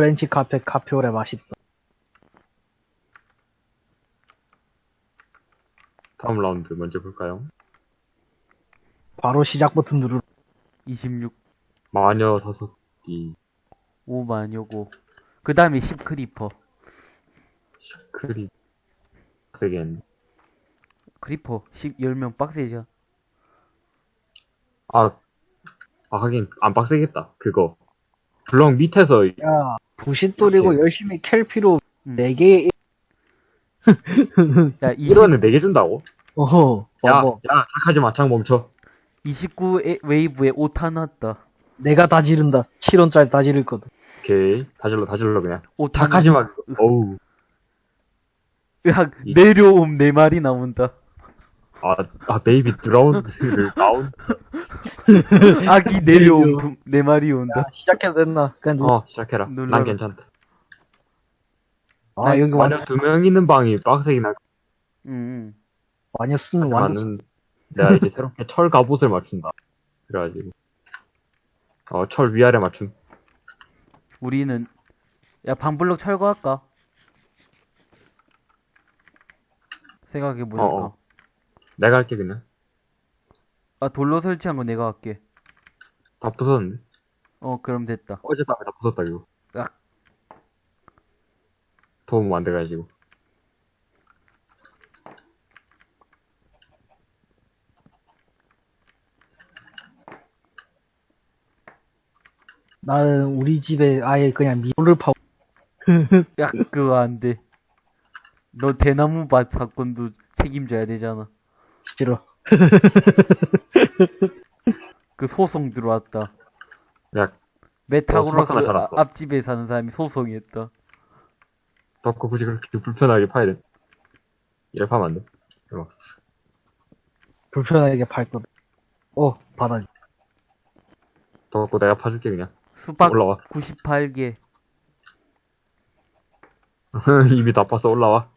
프렌치 카페 카페오레 맛있다. 다음 라운드 먼저 볼까요? 바로 시작 버튼 누르. 26, 마녀 다섯 기 5마녀고. 그 다음에 10 creeper. 크리 세게 했네. creeper 10, 10명 빡세죠. 아, 아 하긴 안 빡세겠다. 그거 블럭 밑에서 야, 부싯돌이고 이렇게. 열심히 캘 필요 음. 4개, 야, 20, 1원을 4개 준다고? 어허, 야, 어머. 야, 착하지 마, 창 멈춰. 29 에, 웨이브에 5탄 왔다. 내가 다 지른다. 7원짜리 다 지를 거든. 오케이, 다 질러, 다 질러 그냥. 5탄. 착하지 마. 어우, 으악, 이- 내려옴 4마리 나온다. 아, 아 베이비 드라운드를 다운. 아기 내려옴 4마리 온다. 야, 시작해도 됐나? 그냥 누... 어, 시작해라. 눌러라. 난 괜찮다. 아, 여기 완전, 마녀 두명 있는 방이 빡세긴 할 응, 응. 완전 쓰는 완전. 내가 이제 새롭게 철 갑옷을 맞춘다. 그래가지고 어, 철 위아래 맞춘. 우리는, 야, 반블럭 철거할까? 생각해보니까. 어, 어. 내가 할게 그냥. 아, 돌로 설치한 거 내가 할게. 다 부쉈는데. 어, 그럼 됐다. 어젯밤에 다 부쉈다 이거. 야. 도움 안 돼가지고. 나는 우리 집에 아예 그냥 미로를 파고, 야, 그거 안 돼. 너 대나무 밭 사건도 책임져야 되잖아. 싫어. 어, 그 소송 들어왔다. 야, 메타고로스. 아- 앞집에 사는 사람이 소송했다. 덕고 굳이 그렇게 불편하게 파야 돼. 이래 파면 안 돼. 막 불편하게 팔 거든. 어, 바다지. 덕고 내가 파줄게 그냥. 수박 올라와. 98개. 이미 다 파서 올라와.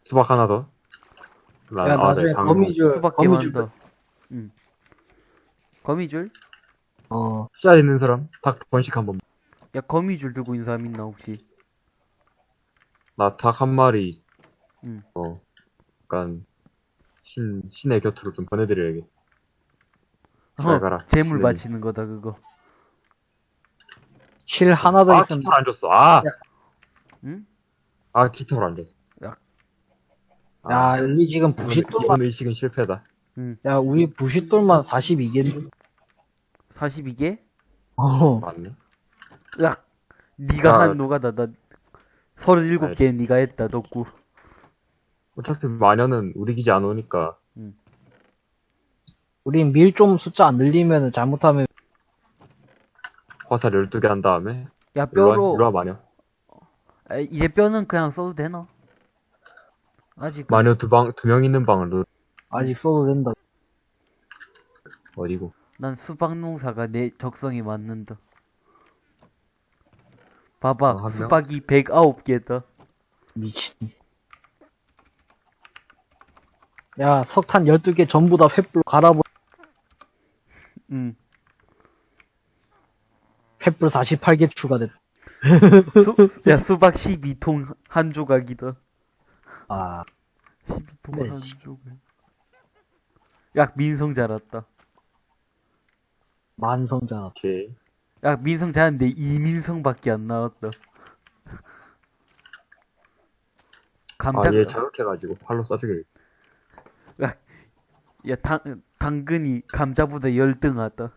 수박 하나 더. 나, 야, 아, 나중에 네, 방송. 거미줄, 수박 거미줄. 개만다. 응. 거미줄? 어, 씨앗 있는 사람 닭 번씩 한 번. 야, 거미줄 들고 있는 사람 있나, 혹시? 나 닭 한 마리. 응. 어, 약간 신 신의 곁으로 좀 보내드려야겠. 잘 어, 가라. 재물 신의 바치는 거다, 그거. 실 하나 더 아, 있으면, 깃털 안 줬어. 아, 응? 아, 깃털 안 줬어. 야. 아, 야, 우리 지금 부싯돌만, 의식은 실패다. 야, 우리 부싯돌만 42개인데. 42개? 어, 맞네. 으악! 니가 아. 한 노가다, 나. 37개 니가 했다, 덕구. 어차피 마녀는 우리 기지 안 오니까 우린 밀좀 숫자 안 늘리면 잘못하면 화살 12개 한 다음에 야, 일로와, 뼈로. 일로와 마녀. 아, 이제 뼈는 그냥 써도 되나? 아직. 마녀 두 방, 두 명 있는 방을 넣, 아직 써도 된다. 어디고. 난 수박 농사가 내 적성에 맞는다. 봐봐, 아, 한 명? 수박이 109개다. 미친. 야, 석탄 12개 전부 다 횃불 갈아버, 응. 횃불 48개 추가됐다. 수, 야, 수박 12통 한 조각이다. 아, 12통 네. 조각. 야, 민성 잘했다. 만성자. 오케이. 야, 민성 잘했는데 이민성밖에 안 나왔다. 감자, 아, 얘 자극해가지고 팔로 쏴주게. 야, 당, 당근이 감자보다 열등하다.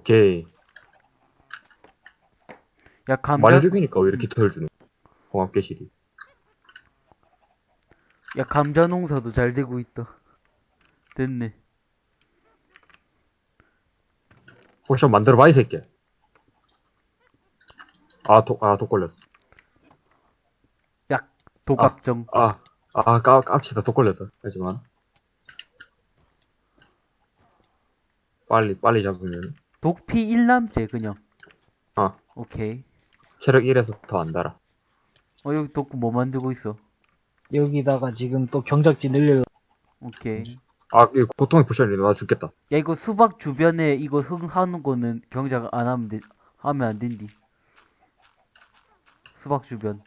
오케이. 야, 감자, 마녀 죽이니까 왜 이렇게 털 주는 공합계실이. 야, 감자 농사도 잘 되고 있다. 됐네. 포션 만들어봐, 이 새끼야. 아, 독, 아, 독 걸렸어. 야, 도각정. 아, 아, 까, 깝치다, 독 걸렸다. 하지만. 빨리, 빨리 잡으면. 독피 1남제, 그냥. 아. 오케이. 체력 1에서 더 안 달아. 어, 여기 독구 뭐 만들고 있어? 여기다가 지금 또 경작지 늘려. 오케이. 아, 이 고통의 potion이 나 죽겠다. 야, 이거 수박 주변에 이거 흙 하는 거는 경작 안 하면 돼, 하면 안 된디. 수박 주변.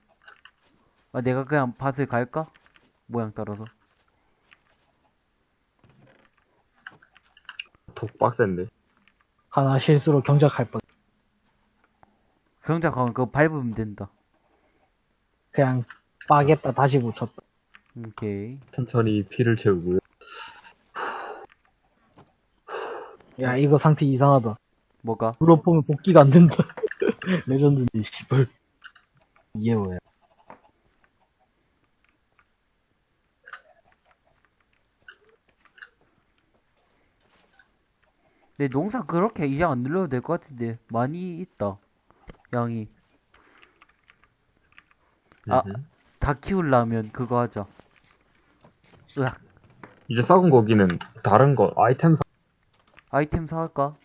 아, 내가 그냥 밭을 갈까? 모양 따라서. 독 빡센데. 하나 실수로 경작할 뻔. 경작하면 그거 밟으면 된다. 그냥 빠겠다 다시 붙였다. 오케이. 천천히 피를 채우고요. 야 이거 상태 이상하다. 뭐가? 그로 보면 복귀가 안 된다. 레전드인데 씨발. 이게 뭐야? 내 농사 그렇게 이상 안 늘려도 될 것 같은데. 많이 있다. 양이. 아. 음흠. 다 키우려면 그거 하자. 으악. 이제 썩은 고기는 다른 거, 아이템 사, 아이템 사갈까?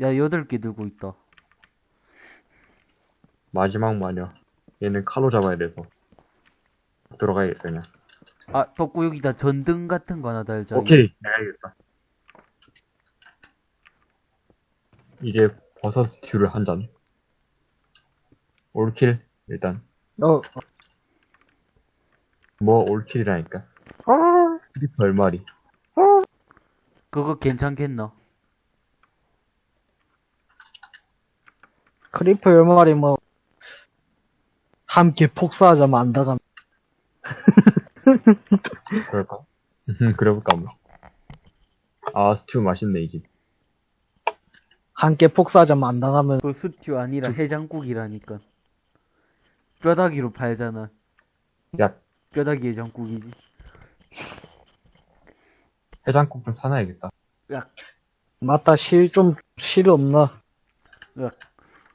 야, 여덟 개 들고 있다. 마지막 마녀. 얘는 칼로 잡아야 돼서. 들어가야겠어, 그냥. 아, 덕구 여기다 전등 같은 거 하나 달자. 오케이, 내가 이겼다. 이제 버섯 스튜를 한 잔. all kill, 일단. 어 뭐 all kill이라니까. creeper 10마리. 그거 괜찮겠나? creeper 열마리 뭐 함께 폭사하자면 안다가 그럴까? 그래볼까, 뭐. 아, 스튜 맛있네, 이 집. 함께 폭사하자면 안 당하면 그 스튜 아니라 해장국이라니까. 뼈다귀로 팔잖아. 야, 뼈다귀 해장국이지. 해장국 좀 사놔야겠다. 맞다 실 좀 실 없나?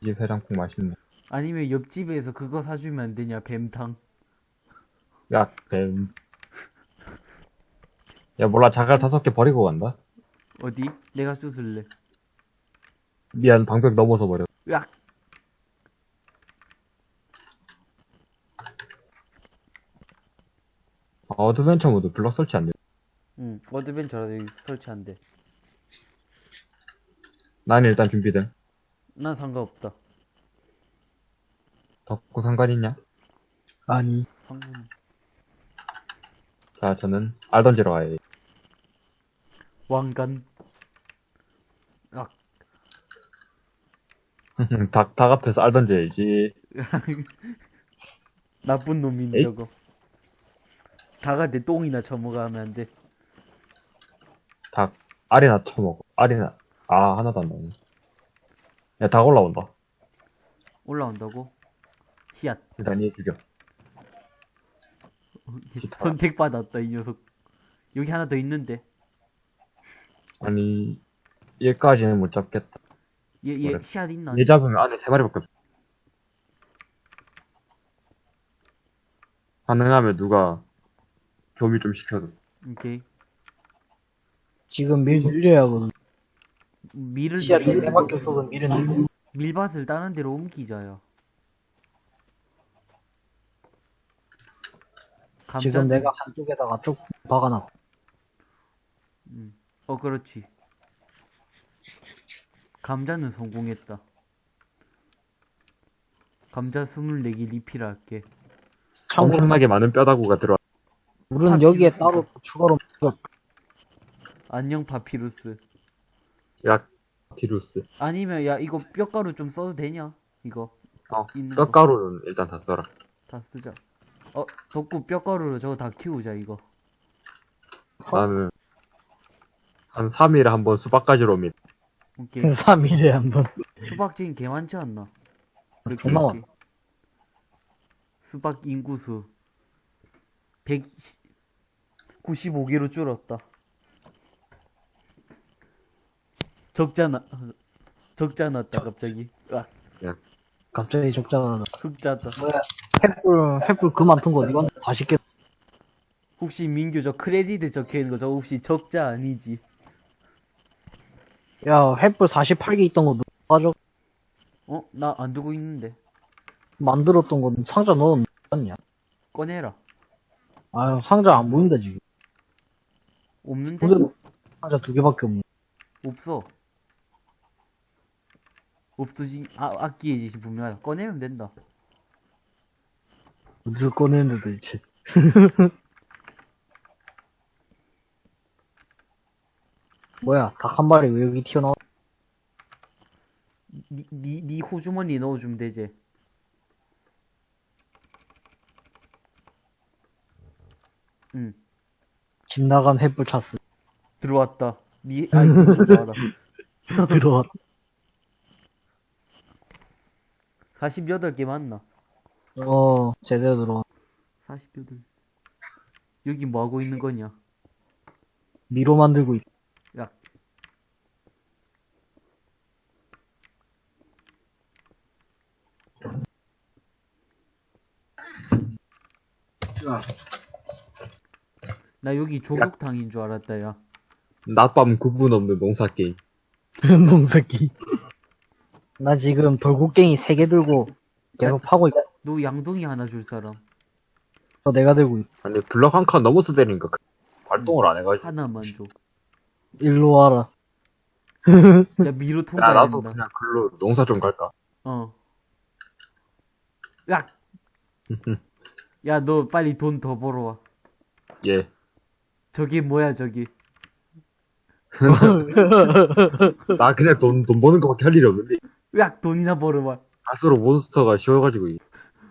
이집 해장국 맛있네. 아니면 옆집에서 그거 사주면 안 되냐, 뱀탕. 야, 뱀. 야, 몰라, 자갈 다섯 개 버리고 간다. 어디? 내가 주울래. 미안, 방벽 넘어서 버려. 으악! 아, adventure 모드 블럭 설치 안 돼. 응, adventure라 여기 설치 안 돼. 난 일단 준비돼. 난 상관없다. 덕구 상관 있냐? 아니 상관. 자, 저는 알 던지러 가야 돼. 왕관. 아, 닭, 닭 앞에서 알 던져야지. 나쁜 놈인데 에잇. 저거. 내 똥이나 처먹으면 안 돼. 닭, 알이나 쳐먹어. 알이나, 아, 하나도 안 나오네. 야, 닭 올라온다. 올라온다고? 히앗. 일단 얘 죽여. 선택받았다, 이 녀석. 여기 하나 더 있는데. 아니, 얘까지는 못 잡겠다. 얘, 얘, 그래. 씨앗 있나? 얘 잡으면 안에 세 마리밖에 없어. 가능하면 누가 교미 좀 시켜줘. 오케이. 지금 밀 늘려야 하거든. 밀을, 밀- 4개밖에 없어서 밀은. 밀밭을 다른 데로 옮기자요. 감자, 지금 내가 한쪽에다가 쭉 박아놨고 음. 어, 그렇지. 감자는 성공했다. 감자 24개 리필할게. 참고로 엄청나게 많은 뼈다구가 들어 와. 물은 여기에 따로 추가로. 안녕, 파피루스. 야, 피루스. 아니면, 야, 이거 뼈가루 좀 써도 되냐? 이거. 어, 있는 거. 뼈가루는 일단 다 써라. 다 쓰자. 어, 덕구 뼈가루로 저거 다 키우자, 이거. 나는 한 3일에 한 번 수박 가지러 옵니다. 오케이. 3일에 한 번 수박진 개 많지 않나? 존나 이렇게. 수박 인구수 195개로 줄었다. 적잖아. 적잖았다 갑자기. 아, 갑자기 적잖아. 흑자다. 뭐야 횃불 횃불 그만 둔거 어디 갔나? 40개 혹시 민규 저 크레디트 적혀 있는 거 저 혹시 적자 아니지? 야 횃불 48개 있던 거 누가 가져 어? 나 안 두고 있는데. 만들었던 거 상자 넣었냐? 꺼내라. 아유 상자 안 보인다 지금 없는데? 근데 상자 두 개밖에 없네. 없어. 없듯이, 아, 악기에 분명하다. 꺼내면 된다. 어디서 꺼내는데 도대체. 뭐야, 닭 한 마리 왜 여기 튀어나와? 니, 니, 니 호주머니 넣어주면 되지. 응, 집 나간 햇불 찼어. 들어왔다. 니, 아이, 들어와라. 들어왔. 48개 맞나? 어, 제대로 들어왔. 48. 여기 뭐 하고 있는 거냐? 미로 만들고 있. 야, 나 여기 조국탕인 줄 알았다, 야. 낮밤 구분 없는 농사 게임. 농새끼. 나 지금 돌고갱이 세개 들고 계속 파고 있다. 너 양동이 하나 줄 사람. 어, 내가 들고 있. 아니 블럭 한 칸 넘어서 되니까 그- 활동을 안 해가지고. 하나만 줘. 일로 와라. 야, 미로 야 통과해야 나도 된다. 그냥 글로 농사 좀 갈까. 어. 야! 야, 너 빨리 돈 더 벌어와. 예. 저게 뭐야, 저기. 나 그냥 돈, 돈 버는 거밖에 할 일이 없는데. 야, 돈이나 벌어와. 갈수록 몬스터가 쉬워가지고.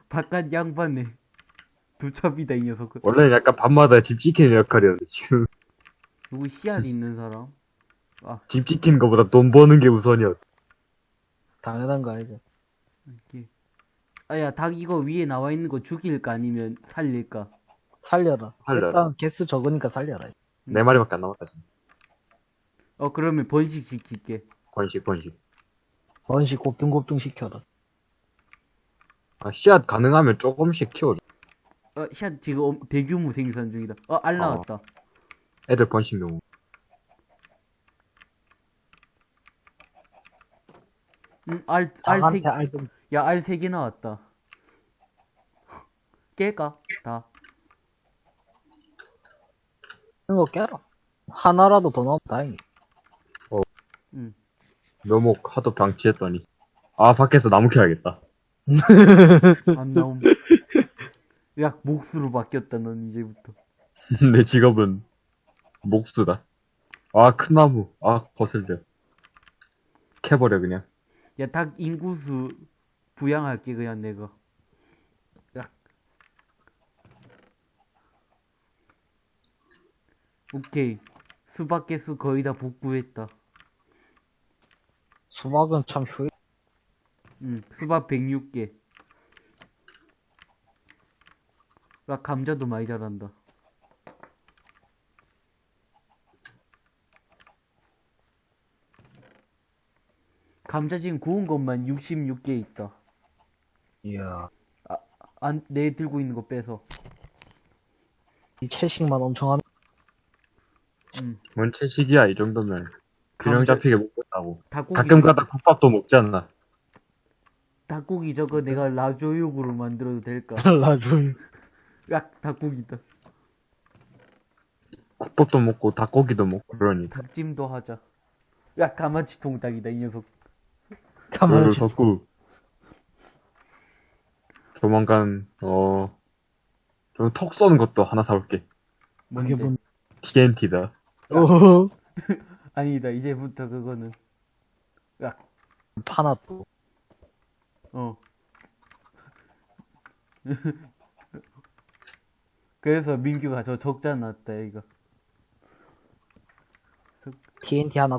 바깥 양반네. 두첩이다, 이 녀석은. 원래는 약간 밤마다 집 지키는 역할이었는데, 지금. 누구 씨알 있는 사람? 집 지키는 것보다 돈 버는 게 우선이었. 당연한 거 알죠. 이렇게. 아, 야, 닭 이거 위에 나와 있는 거 죽일까 아니면 살릴까? 살려라. 살려라. 일단 개수 적으니까 살려라. 네 마리밖에 안 남았다, 지금. 어, 그러면 번식 시킬게. 번식, 번식. 번식 곱등곱등 시켜라. 아, 씨앗 가능하면 조금씩 키워줘. 어, 샷 지금 엄- 대규모 생산 중이다. 어, 알 나왔다. 애들 번식용. 응, 알, 알 세, 야, 알 세 개 나왔다. 깰까? 다. 이거 깨라. 하나라도 더 나오면 다행이. 응. 묘목 하도 방치했더니. 아, 밖에서 나무 캐야겠다. 안 나옴. 야, 목수로 바뀌었다, 넌 이제부터. 내 직업은 목수다. 아, 큰 나무. 아, 거슬려. 캐버려, 그냥. 야, 닭 인구수 부양할게, 그냥 내가. 오케이. 수박 개수 거의 다 복구했다. 수박은 참 효율. 응, 수박 106개. 야, 감자도 많이 자란다. 감자 지금 구운 것만 66개 있다. 이야. 안, 내 들고 있는 거 빼서. 이 채식만 엄청 하면 응. 뭔 채식이야, 이 정도면. 균형 잡히게 먹겠다고. 닭고기, 가끔 가다 국밥도 먹잖아. 닭고기 저거 내가 라조육으로 만들어도 될까? 나중에. 야, 닭고기다. 국밥도 먹고 닭고기도 먹고 그러니. 닭찜도 하자. 야, 가마치 통닭이다, 이 녀석. 가만히 그걸. 조만간, 어, 좀턱 쏘는 것도 하나 사올게. 그게 뭔데? 뭔, TNT다. 어, 아니다, 이제부터 그거는. 야, 파나 또. 어. 그래서 민규가 저 적자 났다, 이거. TNT 하나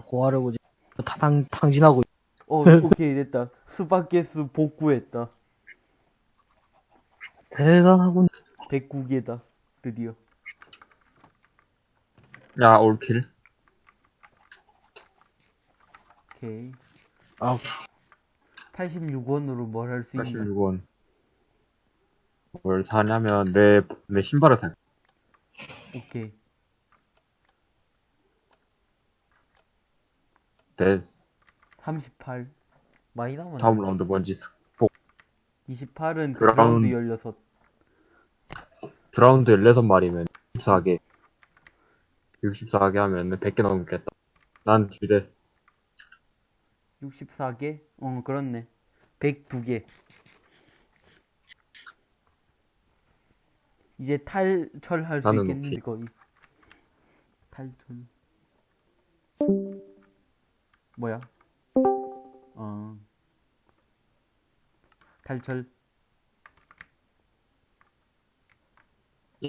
탕, 탕진하고 있- 어, 오케이, 됐다. 수박 개수 복구했다. 대단하군. 109개다. 드디어. 야, 올킬. 오케이. 아, 86원으로 뭘 할 수 있나? 86원. 뭘 사냐면, 내, 내 신발을 살. 오케이. 내 38. 많이 남았네. 다음 라운드 뭔지, 스- 28은 드라운- drowned 16. drowned 16마리면, 14개. 64개 하면 100개 넘겠다. 난 쥐됐어. 64개? 어, 그렇네. 102개. 이제 탈철할 수 있겠는데, 오케이. 거의. 탈철. 뭐야? 어. 탈철.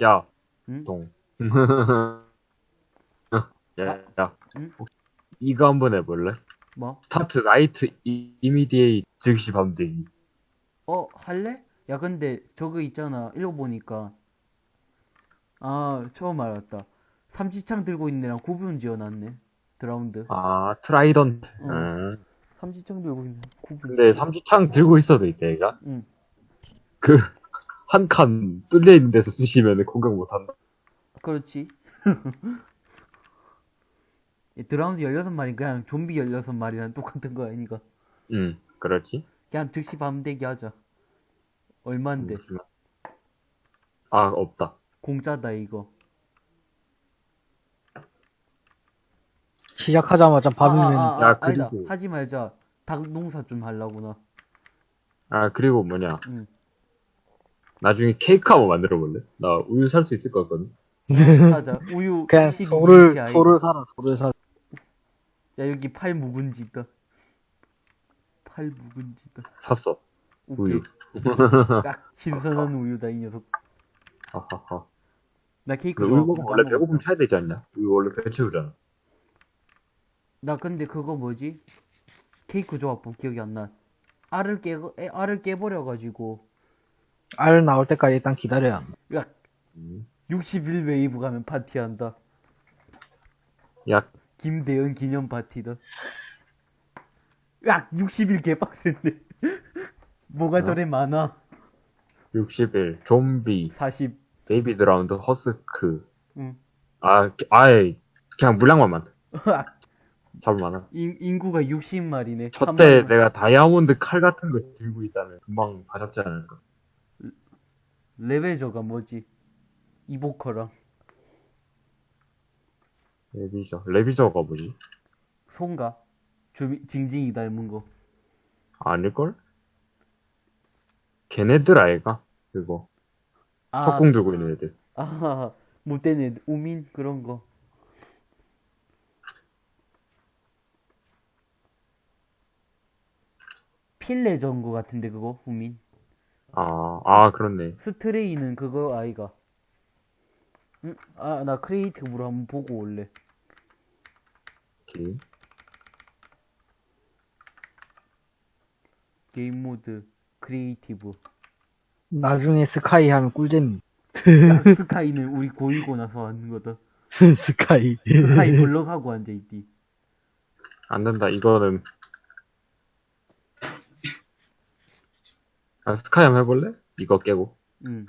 야, 응? 동. 야, 야. 응? 혹시 이거 한번 해볼래? 뭐? 스타트 나이트 이- 이미디에이 즉시 밤되기. 어, 할래? 야, 근데 저거 있잖아. 읽어보니까. 아, 처음 알았다. 삼지창 들고 있는 애랑 구분 지어놨네. drowned. 아, trident. 어. 응. 삼지창 들고 있는 구분. 근데 삼지창 들고 있어도 이때 얘가 응. 그한 칸 뚫려 있는 데서 쑤시면 공격 못한다. 그렇지. 이 drowned 16마리 그냥 좀비 16마리랑 똑같은 거 아니가? 응, 그렇지. 그냥 즉시 밤대기 하자. 얼만데? 아, 없다. 공짜다 이거. 시작하자마자 밤이면 아, 아, 아, 야, 아니다. 그리고- 하지 말자. 닭 농사 좀 하려구나. 아, 그리고 뭐냐. 응. 나중에 케이크 한번 만들어 볼래? 나 우유 살 수 있을 것 같거든. 하자. 우유 그냥 12 소를. 소를 사라 소를 사. 야 여기 팔 묵은지 있다. 팔 묵은지 있다. 샀어. 오케이. 우유. 딱 신선한 우유다 이 녀석. 하하하. 나 케이크 우유 먹으면 원래. 배고픔 차야 되지 않냐? 우유 원래 배 채우잖아. 나 근데 그거 뭐지? 케이크 조합법 기억이 안 나. 알을 깨 알을 깨버려가지고 알 나올 때까지 일단 기다려야 한다. 야 음. 60일 웨이브 가면 파티한다. 야, 김대현 기념 파티다. 야 60일 개빡센데. 뭐가 저래 많아? 60일, 좀비, 40. baby drowned, husk. 응. 아, 아예, 그냥 물량만 많다. 잡을 만한. 인, 인구가 60마리네. 첫때 내가 다이아몬드 칼 같은 거 들고 있다면 금방 다 잡지 않을까. ravager가 뭐지? 이보커랑 레비저. 레비저가 뭐지? 손가 주미, 징징이 닮은 거. 아닐걸? 걔네들 아이가? 그거. 아, 석궁 들고 있는 애들. 아, 못된 애, 우민 그런 거. 필레 전거 같은데 그거 우민. 아, 아, 그렇네. stray는 그거 아이가. 응? 아, 나 creative로 한번 보고 올래. 오케이. 게임 모드 creative. 나중에 sky 하면 꿀잼. 야, sky는 우리 고이고 나서 하는 거다. sky. Skyblock하고 앉아있디. 안 된다. 이거는. 아, 스카이 한번 해볼래? 이거 깨고. 응.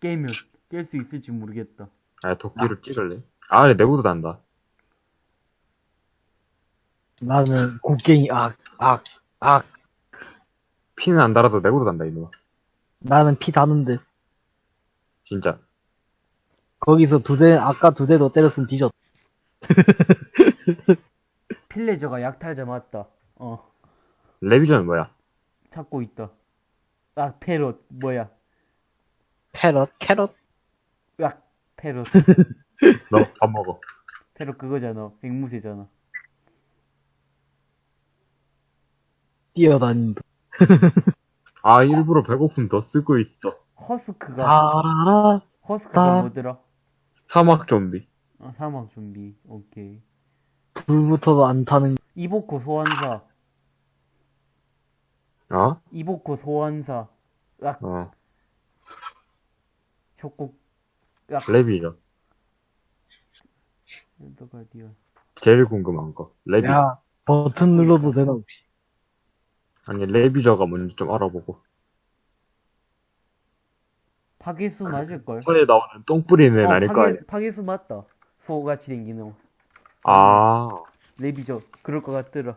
깨면 깰 수 있을지 모르겠다. 아, 도끼로 찍을래? 아, 내구도 난다. 나는 곡괭이 악, 악, 악. 피는 안 달아도 내구도 난다, 이놈아. 나는 피 다는데. 진짜. 거기서 두 대, 아까 두 대 더 때렸으면 뒤졌. 필레저가 약탈자 맞다. 어, 레비전은 뭐야? 찾고 있다. 아, 페럿, 뭐야. 패럿, 캐럿. 야, 페럿. 너밥 먹어. 페럿 그거잖아. 앵무새잖아. 뛰어다닌다. 아, 일부러 배고픔 더 쓰고 있어. 허스크가, 아, 허스크가 아. 뭐더라? 사막 좀비. 아, 사막 좀비. 오케이. 불부터도 안 타는. 이보코 소환사. 어? 이보코 소환사. 야, 어. 협곡. 야, 레비전. 엔더가디언. 제일 궁금한 거. 레비. 야, 버튼 눌러도 되나, 혹시? 아니, 레비저가 뭔지 좀 알아보고. 파괴수 맞을걸? 손에 나오는 똥 뿌리는 애 아닐 거 아니야. 파괴, 파괴수 맞다. 소같이 생기는 거. 아. 레비저. 그럴 것 같더라.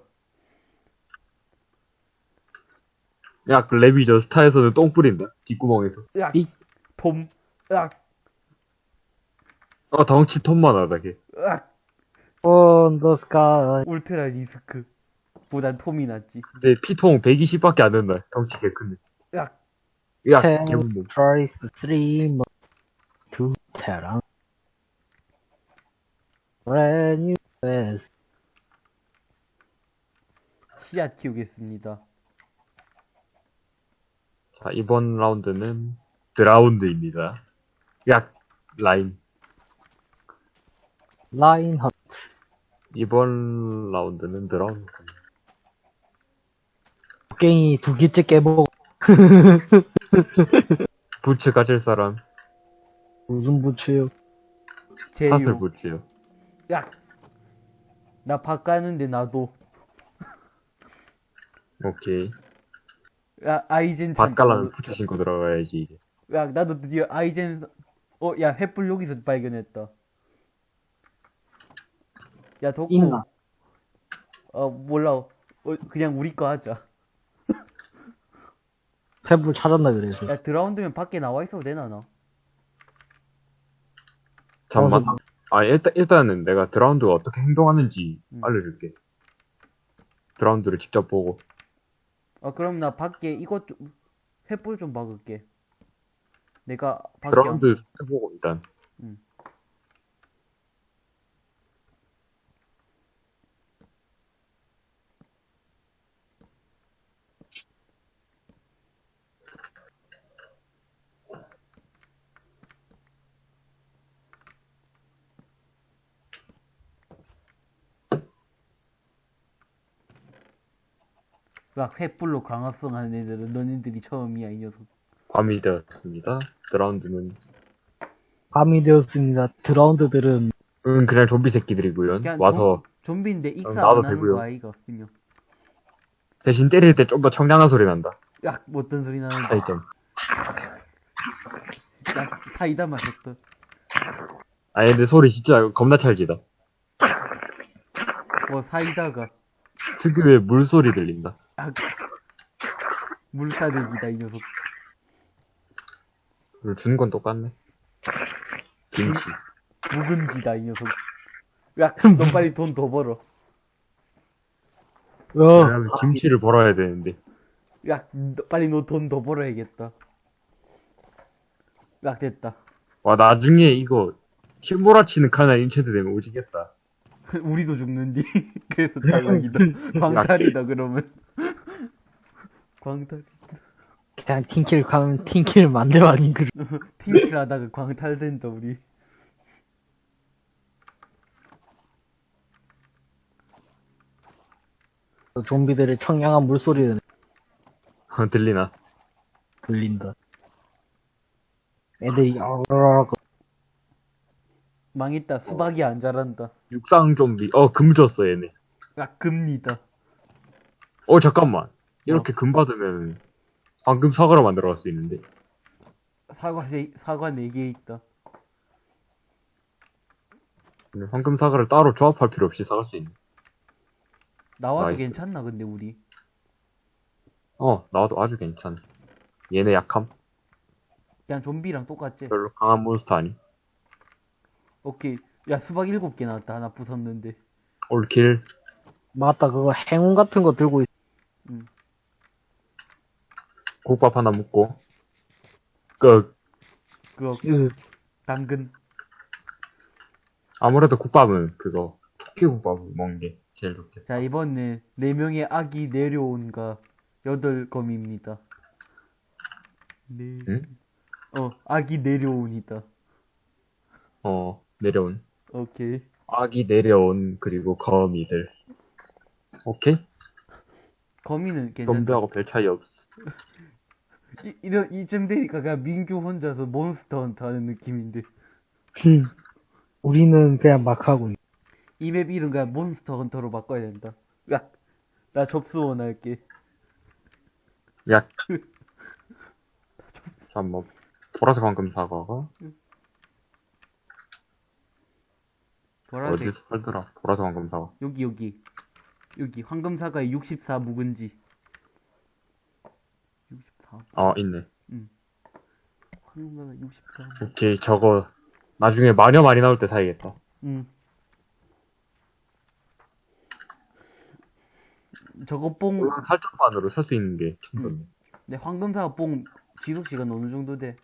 야, 그 레비저 스타에서는 똥 뿌린다. 뒷구멍에서. 으악! 이- 톰. 으악! 어, 덩치 톤만 하다, 걔. 으악! On the sky. 울트라 리스크. 보단 톰이 낫지. 근데 피통 120밖에 안 된다. 덩치 개 큰데. 으악! 야, Ten 개운데. three more to 테랑. Brand new best. 씨앗 키우겠습니다. 자, 이번 라운드는 드라운드입니다. 야, 라인. 라인 헛. 이번 라운드는 드라운드. 갱이 두 개째 깨보고 부츠 가질 사람, 무슨 부츠요? 제유. 탓을 부츠요. 야! 나 바꾸는데 나도. 오케이. 야, 아이젠 밭 갈라면. 부츠 신고 들어가야지, 이제. 야, 나도 드디어 아이젠, 어, 야, 횃불 여기서 발견했다. 야, 덕구. 있나? 어, 몰라. 어, 그냥 우리 거 하자. 탭을 찾았나 그래서. 야, drowned면 밖에 나와 있어도 되나, 나? 잠만. 아, 일단, 일단은 내가 drowned가 어떻게 행동하는지 음. 알려줄게. drowned를 직접 보고. 아, 그럼 나 밖에 이것 좀, 횃불 좀 박을게. 내가 밖에. Drowned 해보고, 일단. 음. 막 횃불로 광합성 하는 애들은 너네들이 처음이야, 이 녀석. 밤이 되었습니다. 드라운드는, 밤이 되었습니다. 드라운드들은 응, 그냥 좀비 새끼들이고요. 그냥 와서 좀, 좀비인데 익사 나도 안 하는 되고요. 거 아이가, 그냥. 대신 때릴 때 좀 더 청량한 소리 난다. 야, 뭐 어떤 소리 나는데. 차이점. 야, 사이다 마셨다. 아니, 근데 소리 진짜 겁나 찰지다. 뭐 사이다가. 특유의 물소리 들린다. 아, 물사대기다, 이 녀석. 그리고 주는 건 똑같네. 김치. 묵은지다, 이 녀석. 야, 너 빨리 돈 더 벌어. 어, 왜냐면 김치를 벌어야 되는데. 야, 너 빨리 너 돈 더 벌어야겠다. 야, 됐다. 와, 나중에 이거, 킬몰아치는 카나 인체드 되면 오지겠다. 우리도 죽는디. 그래서 탈락이다. 광탈이다, 그러면. 광탈. 그냥 팀킬 가면 팀킬 만들어 아닌 그 팀킬 하다가 광탈된다, 우리. 좀비들의 청량한 물소리는 어, 들리나? 들린다. 애들이 야르르르 망했다. 수박이 안 자란다. 육상 좀비. 어, 금 줬어, 얘네. 야, 금니다. 어, 잠깐만. 이렇게 금 받으면, 황금 사과로 만들어 갈 수 있는데. 사과 세, 사과 4개 있다. 근데 황금 사과를 따로 조합할 필요 없이 사갈 수 있네. 나와도 나이스. 괜찮나, 근데 우리? 어, 나와도 아주 괜찮아. 얘네 약함. 그냥 좀비랑 똑같지? 별로 강한 몬스터 아니. 오케이. 야, 수박 7개 나왔다. 하나 부쉈는데. 올킬. 맞다 그거 행운 같은 거 들고 있 음. 국밥 하나 먹고. 그, 그거, 으, 당근. 아무래도 국밥은 그거, 토끼 국밥 먹는 게 제일 좋겠다. 자, 이번에 4명의 아기 내려온가 8검입니다. 네. 응? 어, 아기 내려온이다. 어, 내려온. 오케이. 아기 내려온, 그리고 거미들. 오케이? 거미는 괜찮다. 좀비하고 별 차이 없어. 이, 이런, 이쯤 되니까 그냥 민규 혼자서 몬스터 헌터 하는 느낌인데. 우리는 그냥 막 하고 있- 이맵 이름 그냥 몬스터 헌터로 바꿔야 된다. 야, 나 접수 원 할게. 야. 잠깐만. 보라색 황금 사과가 보라색. 어디서 팔더라? 보라색 황금사과. 여기, 여기. 여기, 황금사과의 64 묵은지. 64? 어, 아, 있네. 응. 황금사과 64. 오케이, 저거, 나중에 마녀 많이 나올 때 사야겠다. 응. 저거 뽕. 살짝만으로 살 수 있는 게 충분해. 응. 내 황금사과 뽕 지속시간 어느 정도 돼?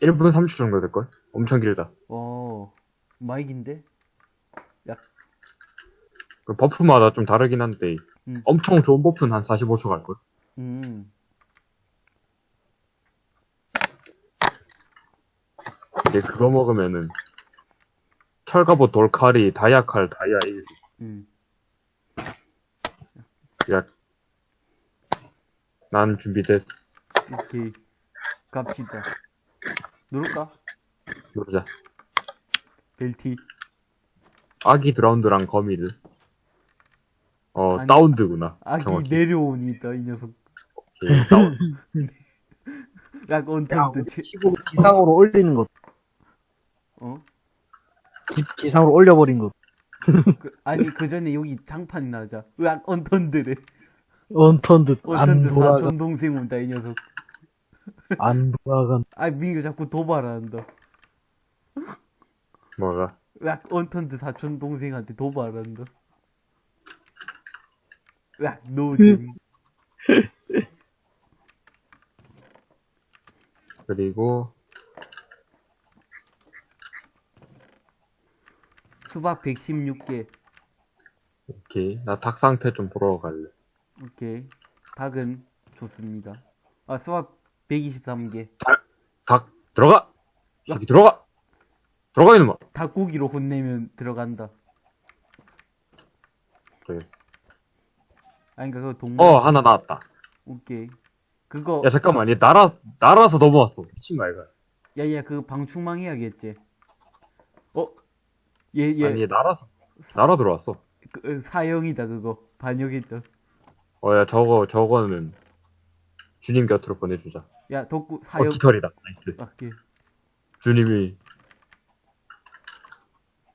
1분 30 정도 될걸? 엄청 길다. 어. 마이긴데? 그 버프마다 좀 다르긴 한데, 음. 엄청 좋은 버프는 한 45초 갈걸? 음. 이제 그거 먹으면은, 철갑옷, 돌칼이, 다이아칼, 다이아 1. 음. 야, 난 준비됐어. 오케이. 갑시다. 누를까? 누르자. 벨티. 아기 드라운드랑 거미를. 어, 아니, 다운드구나. 아기 정확히. 내려오니다, 이 녀석. 예, 다운. 약 야, 언턴드, 체, 치고 지상으로 올리는 것. 어? 지, 지상으로 올려버린 것. 그, 아니, 그 전에 여기 장판 나자. 약 언턴드래. 언턴드 안 언턴드 돌아가, 사촌 동생 온다, 이 녀석. 안 돌아간. 아, 민규 자꾸 도발한다. 뭐가? 약 언턴드 사촌 동생한테 도발한다. 약 노잼. 그리고, 수박 116개. 오케이. 나 닭 상태 좀 보러 갈래. 오케이. 닭은 좋습니다. 아, 수박 123개. 닭, 들어가! 이 새끼 들어가! 들어가, 이놈아! 닭고기로 혼내면 들어간다. 그래. 아니, 그니까 그거 동물. 어, 하나 나왔다. 오케이. 그거, 야, 잠깐만. 얘 날아, 날아서 넘어왔어. 미친 말가. 야, 야, 그거 방충망 해야겠지. 어? 얘, 얘, 아니, 얘 날아서, 날아 들어왔어. 그, 어, 사형이다, 그거. 반역이다. 어, 야, 저거, 저거는, 주님 곁으로 보내주자. 야, 덕구, 어, 사형. 깃털이다. nice. 아, 예. 주님이,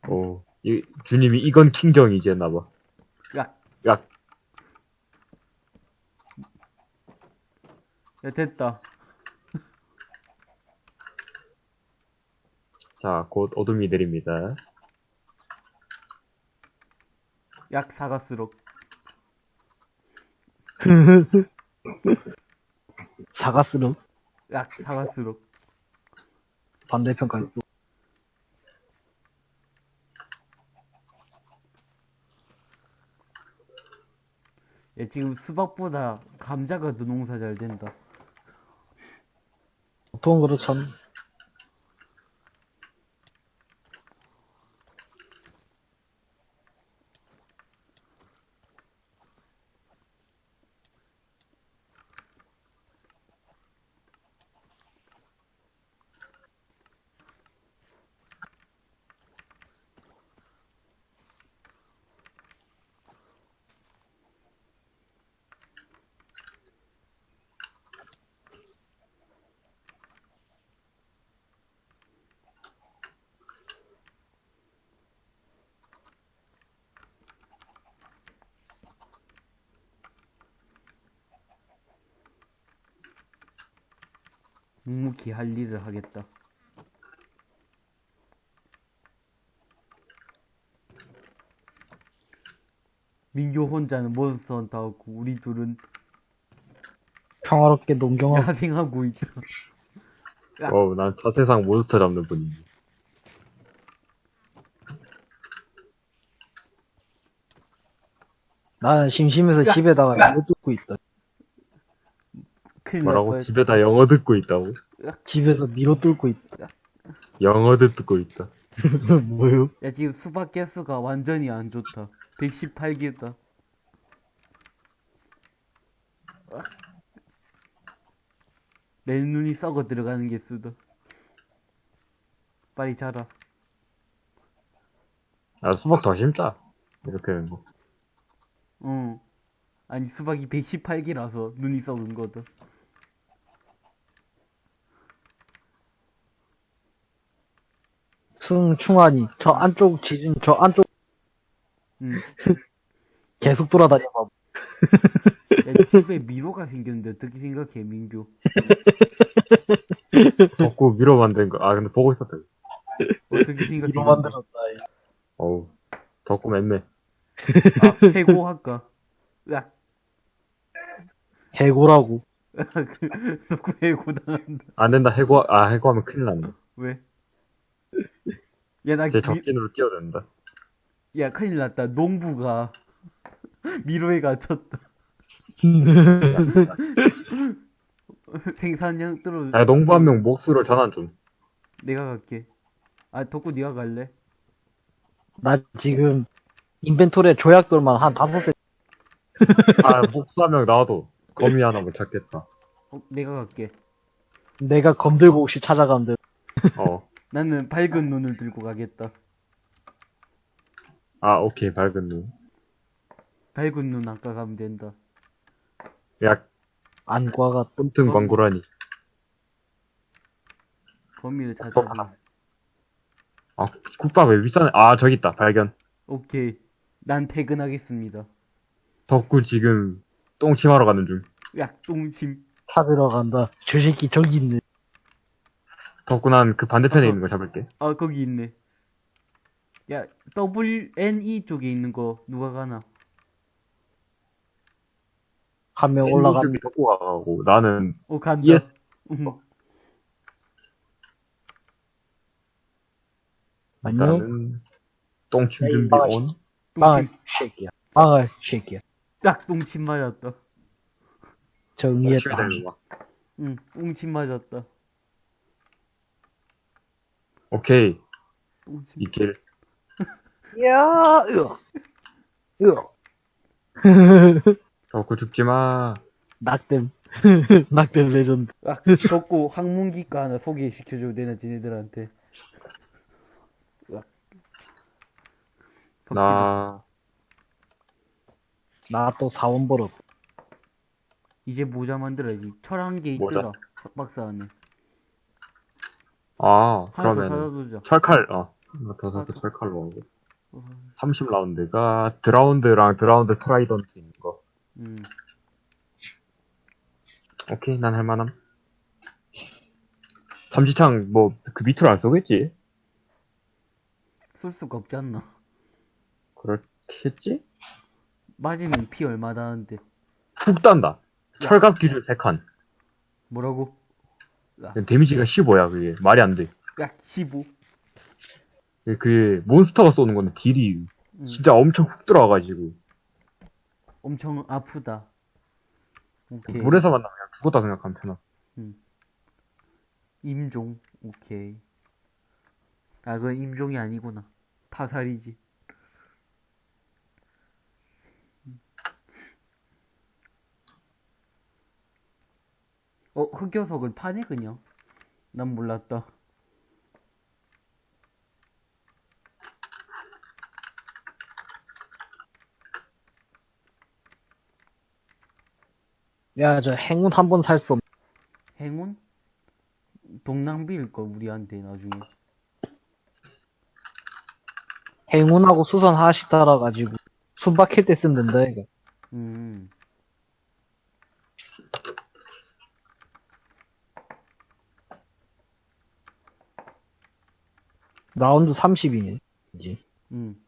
어, 이, 주님이 이건 킹정이지 했나봐. 야, 야, 야, 됐다. 자, 곧 어둠이 내립니다. 약 사가스럽. 사가스름 약 사가스럽. 반대편까지 또. 야, 지금 수박보다 감자가 더 농사 잘 된다. 보통 그렇잖 할 일을 하겠다. 민규 혼자는 몬스터 헌터하고 우리 둘은 평화롭게 농경하고 야생하고 있다. 야. 어우, 난 자세상 몬스터 잡는 분이지. 나는 심심해서 야. 집에다가 이거 뜯고 있다. 뭐라고? 집에다 영어 듣고 있다고? 집에서 미로 뚫고 있다. 영어 듣고 있다. 뭐요? 야 지금 수박 개수가 완전히 안 좋다. 118개다. 내 눈이 썩어 들어가는 개수다. 빨리 자라. 야, 수박 더 심자. 이렇게 하는 거. 어. 아니 수박이 118개라서 눈이 썩은 거다. 승, 충환이, 저 안쪽 지진, 저 안쪽 응. 계속 돌아다녀봐. 야, 집에 미로가 생겼는데 어떻게 생각해 민규? 덕구 미로 만든 거. 아, 근데 보고 있었다. 어떻게 생각해? 미로 만들었다. 어우, 덕구 맵네. 아, 해고 할까? 으악. 해고라고. 덕구 해고 당한다. 안 된다, 해고, 아, 해고하면 큰일 난다. 왜? 야, 나, 제 미- 적진으로 뛰어든다. 야, 큰일 났다. 농부가 미로에 갇혔다. 생산량 떨어. 야, 농부 한명 몫으로 전환 좀. 내가 갈게. 아, 덕구 네가 갈래? 나 지금 인벤토리에 조약돌만 한 다섯 개. 아, 몫한명 나와도 거미 하나 못 찾겠다. 어, 내가 갈게. 내가 검 들고 혹시 찾아가면 돼. 어. 나는 밝은 눈을 들고 가겠다. 아, 오케이, 밝은 눈. 밝은 눈 아까 가면 된다. 야, 안과가 어? 광고라니. 거미를 어, 찾아. 아, 국밥 왜 비싸네? 아, 저기 있다, 발견. 오케이. 난 퇴근하겠습니다. 덕구 지금 똥침하러 가는 중. 야, 똥침. 찾으러 간다. 저 새끼 저기 있네. 덕구 난그 반대편에 어허. 있는 거 잡을게. 아, 거기 있네. 야, WNE 쪽에 있는 거 누가 가나? 한 명 올라가. 쪽이 덕구가 가고, 나는 어, 간다. ES. 응. 안녕. 똥침 준비. 온. 똥침. 새끼야. 망할 새끼야. 딱 똥침 맞았다. 되는 거. 응, 똥침 맞았다. 오케이. 이 길. 야, 으악. 으악. 덕구 죽지 마. 낙댐. 낙댐 레전드. 아, 덕고 항문기과 하나 소개시켜줘도 되나, 지네들한테. 나, 나 또 사원 벌어. 이제 모자 만들어야지. 철한 개 모자? 있더라. 박스 안에. 아, 하나 더 그러면. 철칼, 어. 하나 더 사서 아, 철칼로 하고. 어, 30라운드가 Drowned랑 Drowned trident 있는 거. 음. 오케이, 난 할만함. 삼지창, 뭐, 그 밑으로 안 쏘겠지? 쓸 수가 없지 않나? 그렇겠지? 맞으면 피 얼마 나는데. 푹 딴다. 철갑 기준 3칸. 뭐라고? 데미지가 15야, 그게. 말이 안 돼. 야, 15. 그게, 몬스터가 쏘는 건데, 딜이 음. 진짜 엄청 훅 들어와가지고. 엄청 아프다. 오케이. 물에서 만나면 그냥 죽었다 생각하면 되나. 임종. 오케이. 아, 그건 임종이 아니구나. 타살이지. 어, 흑요석을 파네, 그냥. 난 몰랐다. 야, 저 행운 한 번 살 수 없. 행운? 동낭비일걸, 우리한테, 나중에. 행운하고 수선 하나씩 달아가지고 순박힐 때 쓰면 된다, 이거. 음. 라운드 30이네. 이제. 음.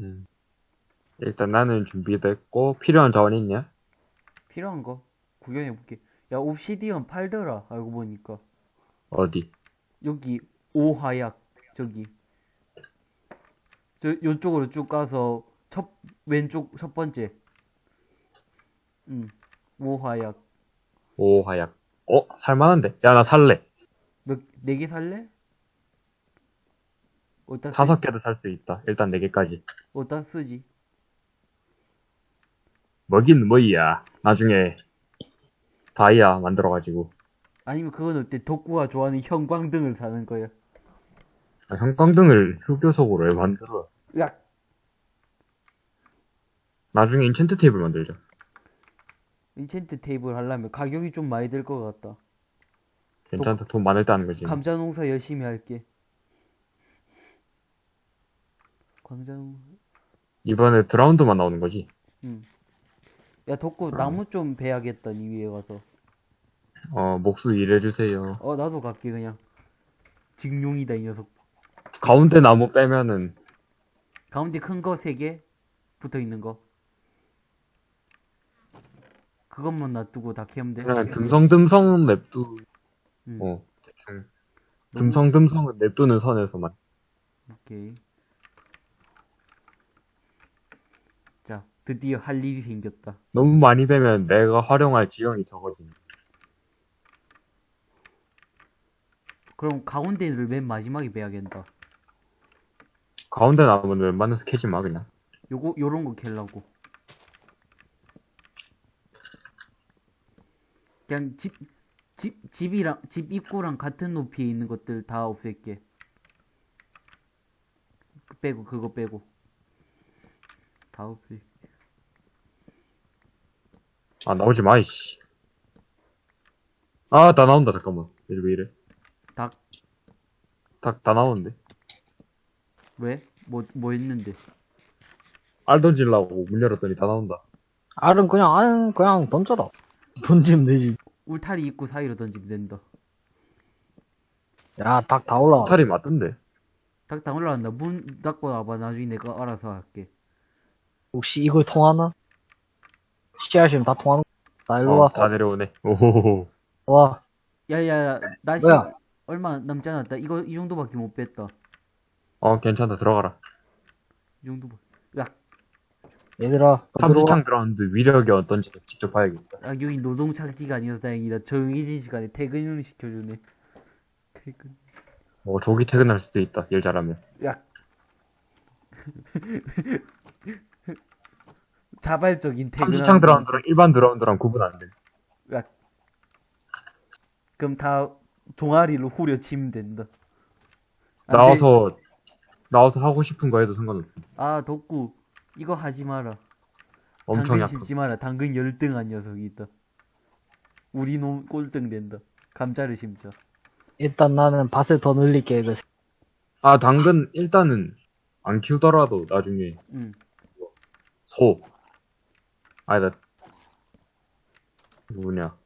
음. 일단 나는 준비됐고, 필요한 자원 있냐? 필요한 거 구경해볼게. 야, 옵시디언 팔더라, 알고 보니까. 어디? 여기, 오화약, 저기. 저, 요쪽으로 쭉 가서, 첫, 왼쪽, 첫 번째. 음, 오화약. 오, 하약. 어? 살만한데? 야, 나 살래. 몇, 네 개 살래? 어디다 쓰, 다섯 개도 살수 있다. 일단 네 개까지. 어디다 쓰지? 뭐긴 뭐이야. 나중에 다이아 만들어가지고. 아니면 그건 어때? 덕구가 좋아하는 형광등을 사는 거야. 아, 형광등을 흑요석으로 왜 만들어? 야, 나중에 인챈트 테이블 만들자. 인챈트 테이블 하려면 가격이 좀 많이 들 것 같다. 괜찮다. 돈 많을 때 하는 거지. 감자 농사 열심히 할게. 감자 농사. 이번에 드라운드만 나오는 거지. 응. 야, 덕구 나무 좀 베야겠다, 니 위에 가서. 어, 목수 일해주세요. 어, 나도 갈게, 그냥. 직룡이다, 이 녀석. 가운데 나무 빼면은 가운데 큰 거 세 개 붙어 있는 거. 그것만 놔두고 다 캐면 돼. 그냥 듬성듬성 냅두 음, 어 대충 듬성듬성은 냅두는 선에서만 오케이. 자, 드디어 할 일이 생겼다. 너무 많이 빼면 내가 활용할 지형이 적어진다. 그럼 가운데를 맨 마지막에 빼야겠다. 가운데 나무는 웬만해서 캐지 마 그냥. 요거 요런 거 캘라고. 그냥 집, 집, 집이랑, 집 입구랑 같은 높이에 있는 것들 다 없앨게. 그 빼고, 그거 빼고. 다 없앨. 아 나오지 마 이씨. 아 다 나온다 잠깐만. 이래 왜 이래? 닭, 다, 다 나오는데. 왜? 뭐, 뭐 했는데? 알 던질라고 문 열었더니 다 나온다. 알은 그냥, 알 그냥 던져라. 던지면 되지. 울타리 입구 사이로 던지면 된다. 야, 닭 다 올라와. 탈이 맞던데. 닭 다 올라간다. 문 닫고 와봐. 나중에 내가 알아서 할게. 혹시 이걸 통하나? 씨앗이면 다 통하는 거. 나 일로 어, 와. 다 내려오네. 오호호호. 와. 야야야, 날씨 뭐야? 얼마 남지 않았다. 이거 이 정도밖에 못 뺐다. 어 괜찮다 들어가라. 이 정도. 야, 얘들아. 삼지창 들어왔는데 위력이 어떤지 직접 봐야겠다. 아, 여기 노동 착지가 아니어서 다행이다. 정해진 시간에 퇴근을 시켜주네. 퇴근. 어 조기 퇴근할 수도 있다. 일 잘하면. 야. 자발적인 퇴근. 삼지창 들어온드랑 일반 들어온드랑 구분 안 돼. 야. 그럼 다 종아리로 후려치면 된다. 나와서 나와서 하고 싶은 거 해도 상관없어. 아, 덕구. 이거 하지 마라. 엄청 당근. 심지 마라. 당근 열등한 녀석이 있다. 우리 놈 꼴등 된다. 감자를 심자. 일단 나는 밭을 더 늘릴게. 이거. 아 당근 일단은 안 키우더라도 나중에 응. 소. 아니다. 누구냐?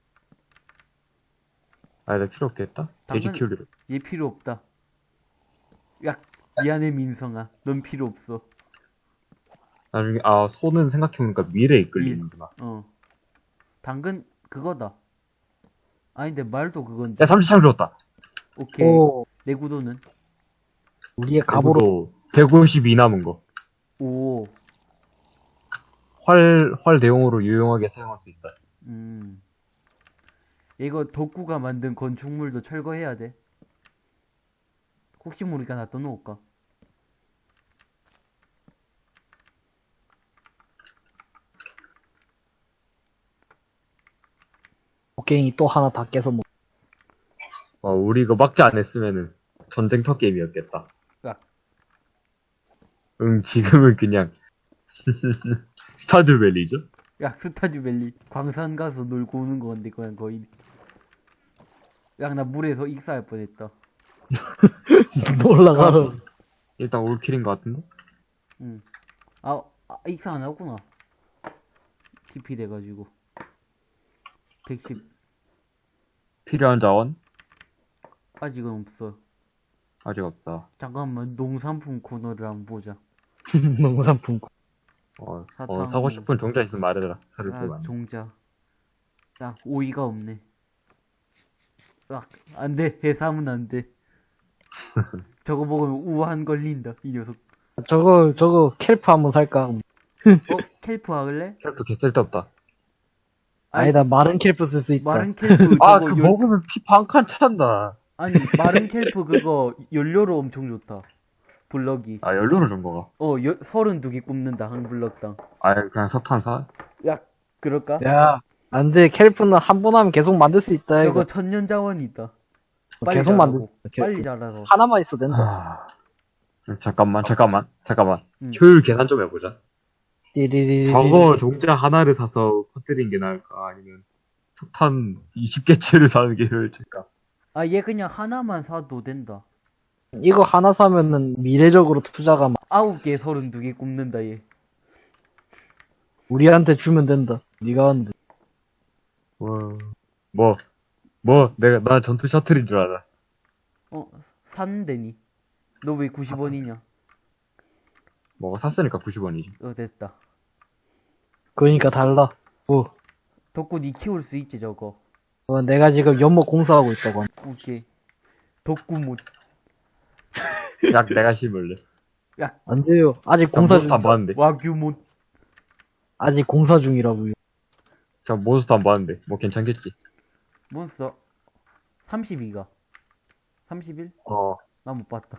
아니다 필요 없겠다. 돼지 키우기로. 얘 필요 없다. 야, 미안해 민성아. 넌 필요 없어. 나중에 아 소는 생각해보니까 미래에 이끌리는구나. 어. 당근 그거다. 아닌데 말도 그건데. 야 삼지창 들었다. 오케이. 오, 내구도는 우리의 갑으로. 152 남은 거. 오. 활, 활 대용으로 유용하게 사용할 수 있다. 음. 이거 덕구가 만든 건축물도 철거해야 돼. 혹시 모르니까 놔둬 놓을까? 곡괭이 또 하나 다 깨서 먹. 어, 우리 이거 막지 안 했으면은 전쟁터 게임이었겠다. 야. 응, 지금은 그냥 스타드밸리죠? 야, 스타즈밸리 광산 가서 놀고 오는 건데 그냥 거의. 야, 나 물에서 익사할 뻔했다. 올라가라. 일단 올킬인 것 같은데? 응. 아, 아, 익사 안 하구나. TP 돼가지고. 110. 필요한 자원? 아직은 없어. 아직 없다. 잠깐만, 농산품 코너를 한번 보자. 농산품. 어, 사탕. 어, 사고 싶은 종자 있으면 말해라. 사줄 아. 종자. 야, 오이가 없네. 아, 안 돼. 해삼은 안 돼. 저거 먹으면 우한 걸린다, 이 녀석. 저거, 저거, kelp 한번 살까? 어, kelp 할래? 캐릭터 개 쓸데없다. 아니다, 마른 kelp 쓸 수 있다. 마른 kelp 아, 저거 그 열- 먹으면 피 반칸 찬다. 아니, 마른 kelp 그거 연료로 엄청 좋다. 블럭이. 아, 연료로 준 거가. 어, 여, 32개 굽는다, 한 블럭당. 아, 그냥 석탄사? 야, 그럴까? 야, 안 돼. kelp는 한 번 하면 계속 만들 수 있다, 저거 이거. 천연 자원이 있다. 빨리 계속. 만들 수 있다. 빨리 자라서. 하나만 있어도 된다. 아... 잠깐만, 잠깐만, 잠깐만. 음. 효율 계산 좀 해보자. 띠리리리. 저거 종자 하나를 사서 퍼뜨린 게 나을까? 아니면 석탄 20개째를 사는 게 효율일까? 아, 얘 그냥 하나만 사도 된다. 이거 하나 사면은 미래적으로 투자가 막 아홉 개, 32개 굽는다, 얘. 우리한테 주면 된다. 네가 하는데. 와... 뭐, 뭐, 내가, 나 전투 셔틀인 줄 알아. 어, 샀는데니. 너 왜 90원이냐? 뭐가 샀으니까 90원이지. 어, 됐다. 그러니까 달라. 뭐, 덕구 니 키울 수 있지, 저거. 어, 내가 지금 연못 공사하고 있다고. 오케이. 덕구 못. 약 내가 심을래. 야, 안 돼요. 아직 공사 중, 몬스터 안 봤는데. 와규 못. 아직 공사 중이라고요. 저 몬스터 안 봤는데. 뭐 괜찮겠지. 몬스터. 32가. 31? 어. 나 못 봤다.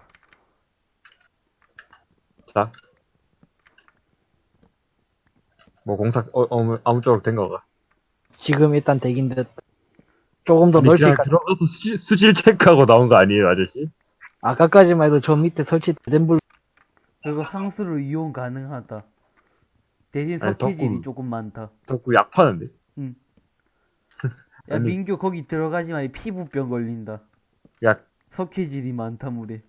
자. 뭐 공사, 어, 어, 아무쪼록 된 거가. 지금 일단 대긴 데, 조금 더까 들어가서 수질, 수질 체크하고 나온 거 아니에요, 아저씨? 아까까지만 해도 저 밑에 설치된 불, 그리고 상수로 이용 가능하다. 대신 석회질이 조금 많다. 덕구 약 파는데. 야, 아니. 민규 거기 들어가지만 피부병 걸린다. 약, 석회질이 많다, 물에.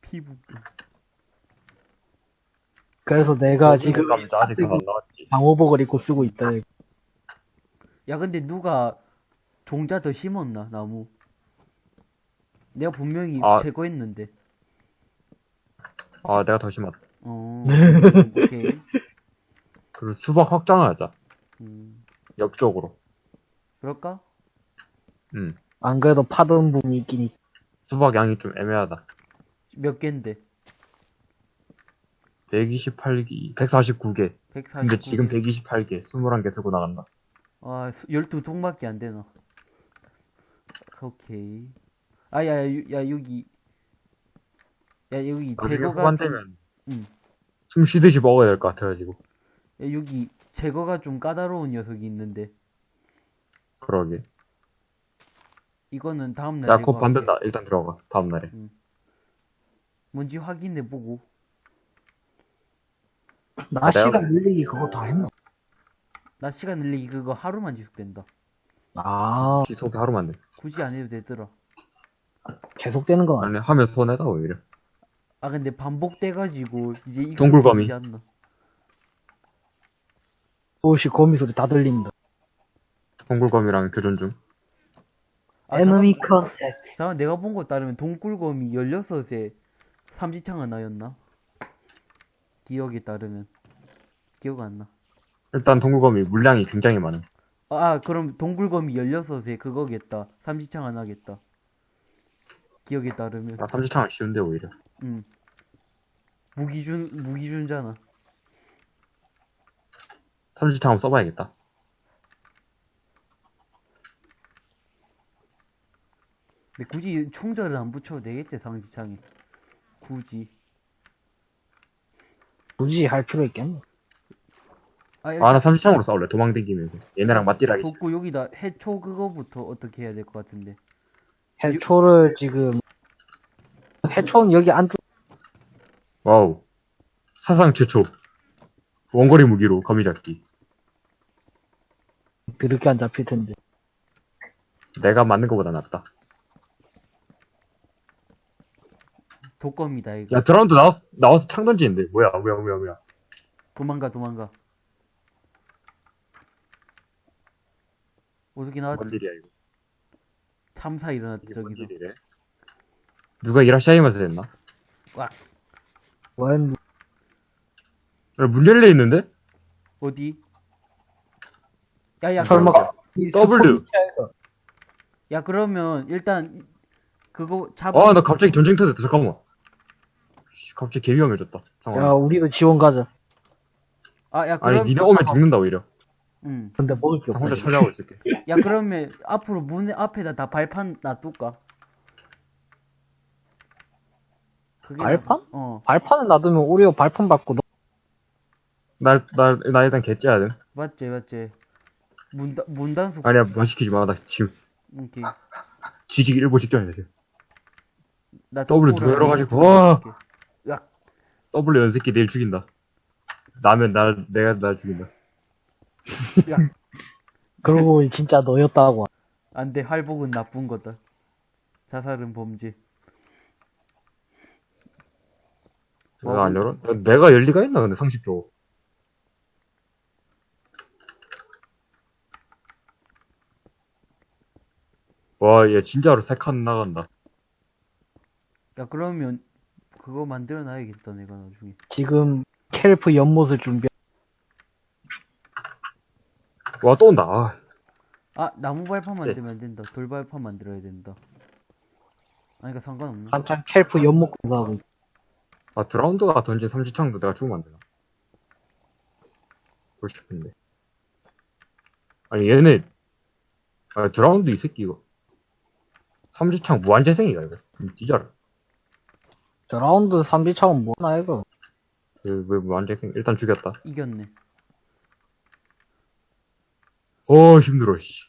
피부병. 그래서 내가 지금 감자 어, 아직 안 나왔지. 방호복을 입고 쓰고 있다. 야, 근데 누가 종자 더 심었나, 나무? 내가 분명히 아. 제거했는데. 아, 내가 더 심었다. 어, 오케이. 그리고 수박 확장을 하자. 음, 옆쪽으로. 그럴까? 음. 안 그래도 파던 분이 있긴 있. 수박 양이 좀 애매하다. 몇 개인데? 128기, 149개. 149. 근데 지금 128개, 21개 들고 나간다. 아, 12통밖에 안 되나. 오케이. 아, 야, 야, 유- 야, 여기. 야, 여기 나중에 제거가. 좀, 음. 숨 쉬듯이 먹어야 될 것 같아가지고. 야, 여기 제거가 좀 까다로운 녀석이 있는데. 그러게. 이거는 다음날 야, 곧. 반된다. 일단 들어가. 다음날에. 뭔지 확인해보고. 나 아, 내가 시간 늘리기 그거 다 했나? 나 시간 늘리기 그거 하루만 지속된다. 아, 지속이 하루만 돼. 굳이 안 해도 되더라. 계속되는 건 아니야. 아니, 하면 손해다, 오히려. 아, 근데 반복돼가지고, 이제 이거 동굴거미. 않나. 오씨, 거미 소리 다 들린다. 동굴검이랑 교전 중. 아, 에너미 컨택. 잠깐 내가 본 거 따르면 동굴검이 16에 삼지창 하나였나? 기억에 따르면. 기억 안 나. 일단 동굴검이 물량이 굉장히 많아. 아, 그럼 동굴검이 16에 그거겠다. 삼지창 하나겠다. 기억에 따르면. 나 삼지창은 쉬운데, 오히려. 응. 무기준, 무기준잖아. 삼지창 한번 써봐야겠다. 근데 굳이 총절을 안 붙여도 되겠지, 삼지창에. 굳이. 굳이 할 필요 있겠나? 아, 아, 나 삼지창으로 싸울래. 도망 다니면서. 얘네랑 맞디라기. 돋고 여기다 해초 그거부터 어떻게 해야 될 것 같은데. 해초를 지금, 해초는 여기 안쪽, 와우. 사상 최초. 원거리 무기로 거미 잡기. 드럽게 안 잡힐 텐데. 내가 맞는 것보다 낫다. 독검이다, 이거. 야, 드라운드 나와, 나와서 창 던지는데. 뭐야, 뭐야, 뭐야, 뭐야. 도망가, 도망가. 어떻게 나왔 뭔 일이야, 이거. 참사 일어났대, 이게 뭔 저기서. 일이래? 누가 이라시아이마스 됐나? 원, 야, 문 열려 있는데? 어디? 야, 야, 설마, W. 야, 그러면, 일단, 그거 잡아. 아, 나 갑자기 전쟁 터졌다. 잠깐만. 씨, 갑자기 개 위험해졌다. 상황. 야, 우리도 지원 가자. 아, 야, 아니, 그럼, 니네 오면 죽는다, 오히려. 응. 근데 먹을 게 나 혼자 없어. 처리하고 있을게. 야, 그러면, 앞으로 문 앞에다 다 발판 놔둘까? 그게 발판? 나- 어, 발판을 놔두면 오히려 발판 받고 너, 나, 나, 나 일단 개 째야 돼. 맞지, 맞지. 문단, 문단속. 아니야, 뭐 시키지 마. 나 지금 오케이. 지지기 일보 직전이야, 지금. 나 W 덕구랑 들어가지고, 와. W 연새끼 내일 죽인다. 나면 날, 내가 날 죽인다. 야. 그러고 진짜 너였다고. 안 돼, 활복은 나쁜 거다. 자살은 범죄. 내가 안 열어? 야, 내가 열 리가 있나, 근데 상식적으로. 와, 얘 진짜로 세 칸 나간다. 야, 그러면 그거 만들어 놔야겠다, 내가 나중에. 지금 켈프 연못을 준비. 와, 또 온다. 아, 아, 나무 발판 네. 만들면 안 된다. 돌 발판 만들어야 된다. 아니, 그니까 상관없네. 한창 kelp 연못 공사하고. 있- 아, Drowned가 던진 삼지창도 내가 죽으면 안 되나? 보고 싶은데. 아니, 얘네, 아, Drowned 이 새끼 이거. 삼지창 무한재생이가, 이거. 뒤져라. 저 Drowned 삼지창 뭐냐 이거. 왜, 왜 무한재생? 일단 죽였다. 이겼네. 어, 힘들어, 씨.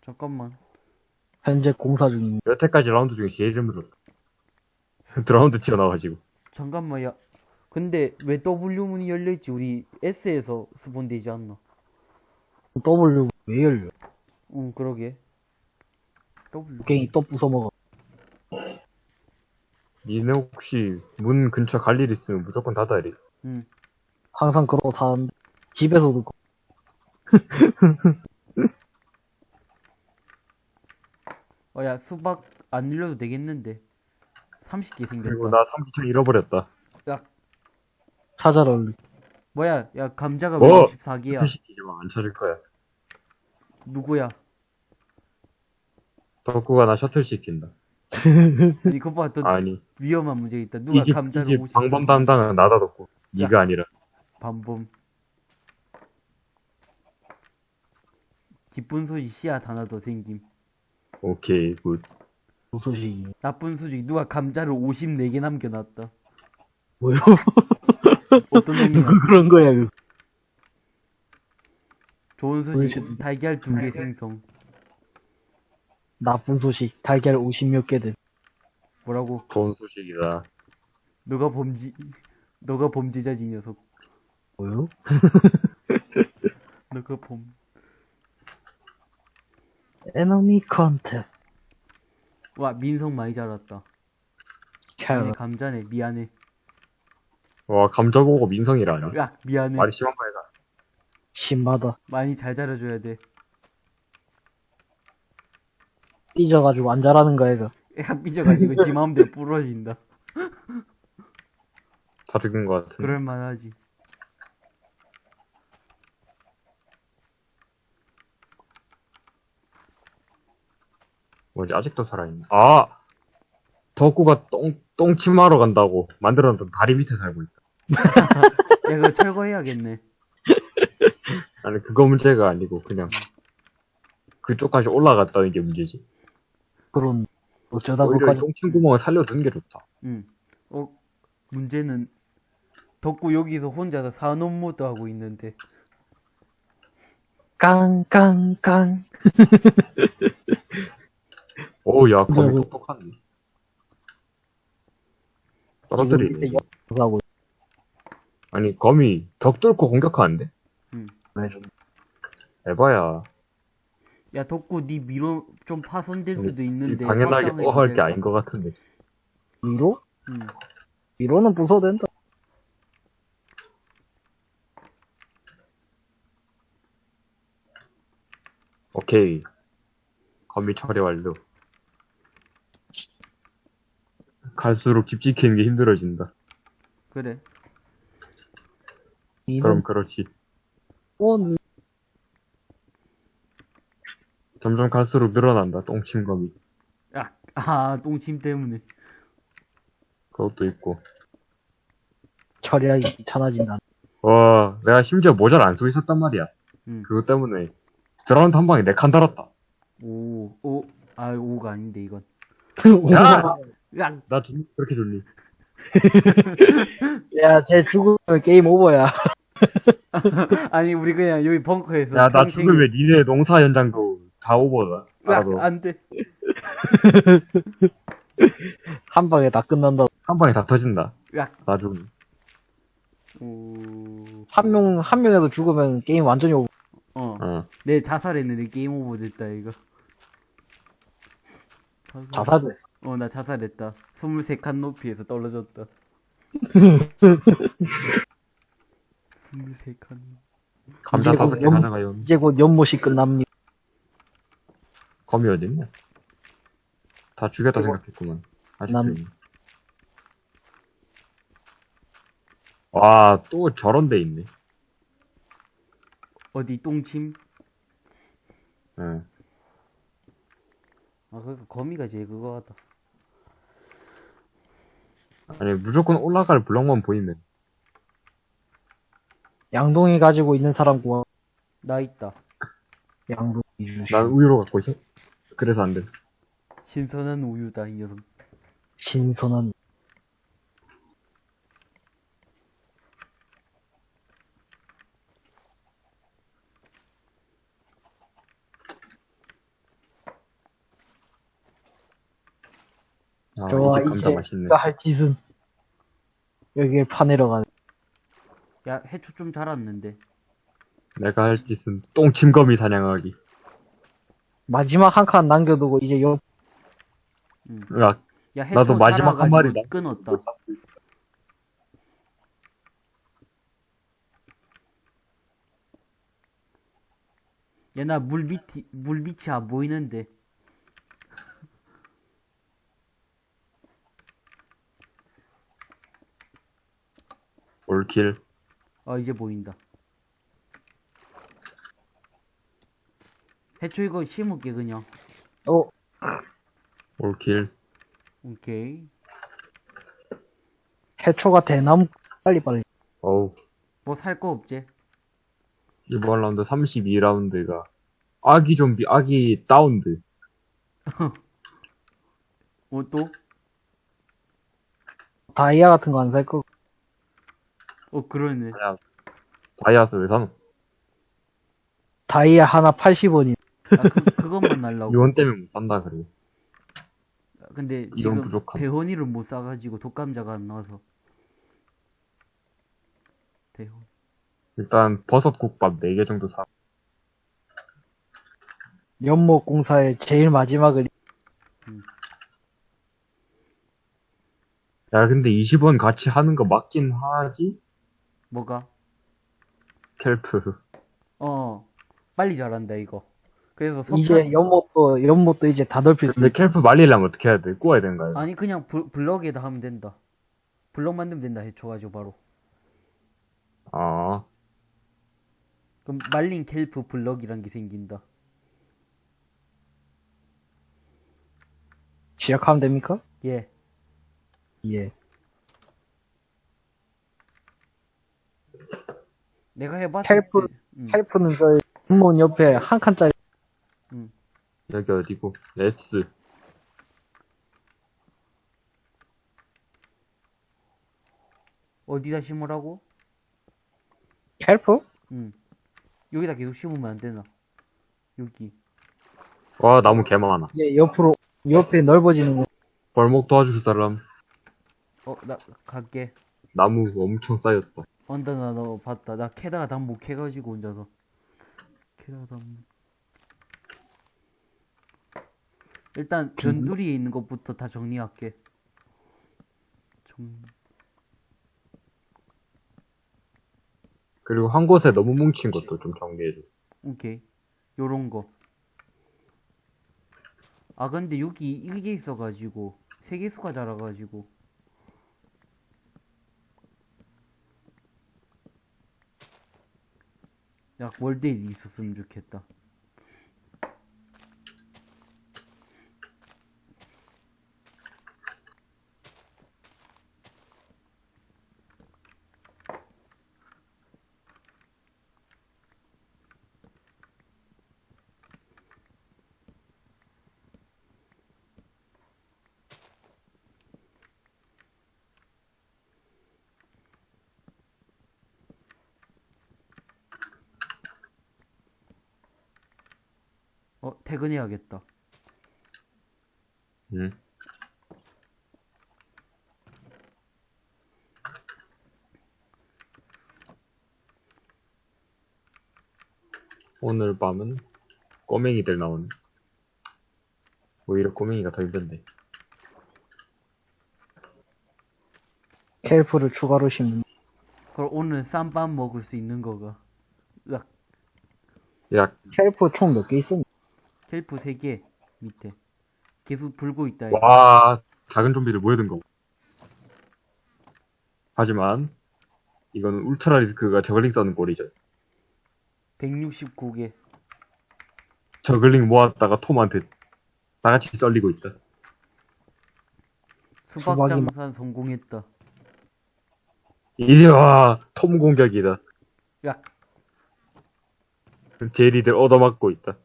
잠깐만. 현재 공사 중입니다. 여태까지 라운드 중에 제일 힘들었다. Drowned 튀어나와가지고. 잠깐만, 야. 근데 왜 W 문이 열려있지? 우리 S에서 spawn되지 않나? W 왜 열려? 응, 그러게. W. 갱이 또 부숴먹어. 니네 혹시 문 근처 갈 일 있으면 무조건 닫아야 돼. 응. 항상 그러고 사는데 집에서 듣고 어, 야, 수박 안 늘려도 되겠는데. 30개 그리고 생겼다. 나 삼지창 잃어버렸다. 야, 찾아라 얼른. 뭐야, 야, 감자가 뭐? 왜 54개야? 표시키지만 안 찾을 거야. 누구야? 덕구가 나 셔틀 시킨다. 아니, 그거 봐, 또 아니, 위험한 문제 있다. 누가 이집, 감자가 이집 54개? 방범 담당은 나다 덕구. 니가 아니라. 반범. 기쁜 소식 씨앗 하나 더 생김. 오케이, 굿. 무소식이. 나쁜 소식 누가 감자를 54개 남겨놨다. 뭐요? 어떤 놈이야? 누가 그런 거야, 그. 좋은 소식 달걀 두 개 생성. 나쁜 소식. 달걀 50몇 개 된. 뭐라고? 좋은 소식이다. 너가 범지 너가 범죄자지 이 녀석. 뭐요? 너가 범. 에너미 컨택. 와 민성 많이 자랐다. 아니, 캐럿. 감자네 미안해. 와, 감자 보고 민성이라니. 야 미안해. 말이 심한 거 아니다. 심하다. 많이 잘 자라줘야 돼. 삐져가지고 안 자라는 거야, 이거. 야 삐져가지고 지 마음대로 부러진다. 다 죽은 거 같은데. 그럴만하지. 뭐지, 아직도 살아있네. 아! 덕구가 똥, 똥침하러 간다고 만들어놨던 다리 밑에 살고 있다. 야 그거 철거해야겠네. 아니, 그거 문제가 아니고, 그냥. 그쪽까지 올라갔다는 게 문제지. 그런, 어쩌다 오히려 이 그까지 똥침 구멍을 살려두는 게 좋다. 응. 어 문제는 덕구 여기서 혼자서 산업 모드 하고 있는데. 깡깡깡. 오, 야, 거미 네. 똑똑하네. 떨어뜨리네. 하고 아니, 거미 벽 뚫고 공격하는데? 있네, 에바야. 야 덕구 니 미로 좀 파손될 수도 있는데. 당연하게 어할 게. 아닌 것 같은데. 위로? 응. 위로는 부숴도 된다. 오케이. 거미 처리 완료. 갈수록 집 지키는 게 힘들어진다. 그래. 그럼 그렇지. 온 점점 갈수록 늘어난다. 똥침 거미. 야, 아, 똥침 때문에. 그것도 있고. 처리하기 귀찮아진다. 와, 내가 심지어 모자를 안 쓰고 있었단 말이야. 응. 그것 때문에 드라운드 한 방에 네 칸 달았다. 오, 오, 아, 오가 아닌데, 이건. 야! 야, 나 좋니? 그렇게 좋니? 야, 쟤 죽으면 game over야. 아니, 우리 그냥 여기 벙커에서. 야, 나 평생- 죽으면 니네 농사 현장도 다 오버다. 야, 알아도. 안 돼. 한 방에 다 끝난다. 한 방에 다 터진다. 야, 나 죽으면. 오, 한 명, 한 명에도 죽으면 게임 완전히 오버. 어. 어. 내 자살했는데 게임 오버 됐다, 이거. 자살. 자살도 했어. 어, 나 자살했다. 23칸 높이에서 떨어졌다. 23칸. 감자 다섯 곧개 연- 가져가요. 이제 곧 연못이 끝납니다. 거미 어딨냐? 다 죽였다 이거- 생각했구만. 아직도 남- 있네. 와, 또 저런 데 있네. 어디 똥침? 응. 아, 그 거미가 제일 그거 같다. 아니, 무조건 올라갈 블럭만 보이면. 양동이 가지고 있는 사람 구하. 나 있다. 양동이 주시. 난 우유로 갖고 있어. 그래서 안 돼. 신선한 우유다, 이 녀석. 신선한. 아, 좋아, 이제 감자 맛있네. 내가 할 짓은 여기에 파내러 가는. 야, 해초 좀 자랐는데. 내가 할 짓은 똥침거미 사냥하기. 마지막 한 칸 남겨두고 이제 요 응. 야, 야, 해초 나도 마지막 한 마리다. 끊었다. 야, 나 물 밑이, 물 밑이 안 보이는데. 올킬. 아, 이제 보인다. 해초 이거 심을게, 그냥. 어 all kill. 오케이. 해초가 대나무 빨리 빨리. 어우. 뭐 살 거 없지? 이번 라운드 32라운드가 아기 좀비, 아기 Drowned. 뭐 또? 다이아 같은 거 안 살 거. 어, 그러네. 아니야. 다이아스 왜 사노? 다이아 하나 80원이. 아, 그, 그것만 날라고. 이원 때문에 못 산다, 그래. 근데 지금 부족함. 배원이를 못 사가지고 독감자가 안 나와서. 배원. 일단 버섯 국밥 4개 정도 사. 연못 공사의 제일 마지막을 야, 근데 20원 같이 하는 거 맞긴 하지? 뭐가? 켈프. 어, 빨리 자란다, 이거. 그래서 석탄, 이제 연못도 연못도 이제 다 넓힐 수 근데 있어. 켈프 말리려면 어떻게 해야 돼? 구워야 되는가요? 아니, 그냥 블, 블럭에다 하면 된다. 블럭 만들면 된다, 해줘가지고 바로. 아, 그럼 말린 켈프 블럭이란 게 생긴다. 시작하면 됩니까? 예. 예. 내가 해봤을 kelp- 때, 음, kelp는 저 연못 옆에 한 칸짜리 여기 어디고? S. 어디다 심으라고? kelp? 응. 여기다 계속 심으면 안 되나? 여기. 와, 나무 개 많아. 이제 옆으로 옆에 넓어지는 거. 벌목 도와줄 사람. 어, 나 갈게. 나무 엄청 쌓였다. 언더나 너 봤다. 나 캐다가 다못 캐가지고 혼자서. 캐다가 다 못. 일단 변두리에 있는 것부터 다 정리할게. 정... 그리고 한 곳에 너무 뭉친 것도 좀 정리해줘. 오케이. 요런 거. 아, 근데 여기 이게 있어가지고, 세계수가 자라가지고. 야, 월드에 있었으면 좋겠다. 어, 퇴근해야겠다. 응. 오늘 밤은 꼬맹이들 나오네. 오히려 꼬맹이가 더 힘든데. 헬프를 추가로 심는. 그럼 오늘 쌈밥 먹을 수 있는 거가. 으악, 야, kelp 총 몇 개 있었니? kelp 3개 밑에. 계속 불고 있다. 와, 작은 좀비들 모여든 거. 하지만 이거는 울트라리스크가 저글링 써는 꼴이죠. 169개. 저글링 모았다가 톰한테 다 같이 썰리고 있다. 수박 수박이 장산 성공했다. 이리 와! 톰 공격이다. 야, 제리들 얻어맞고 있다.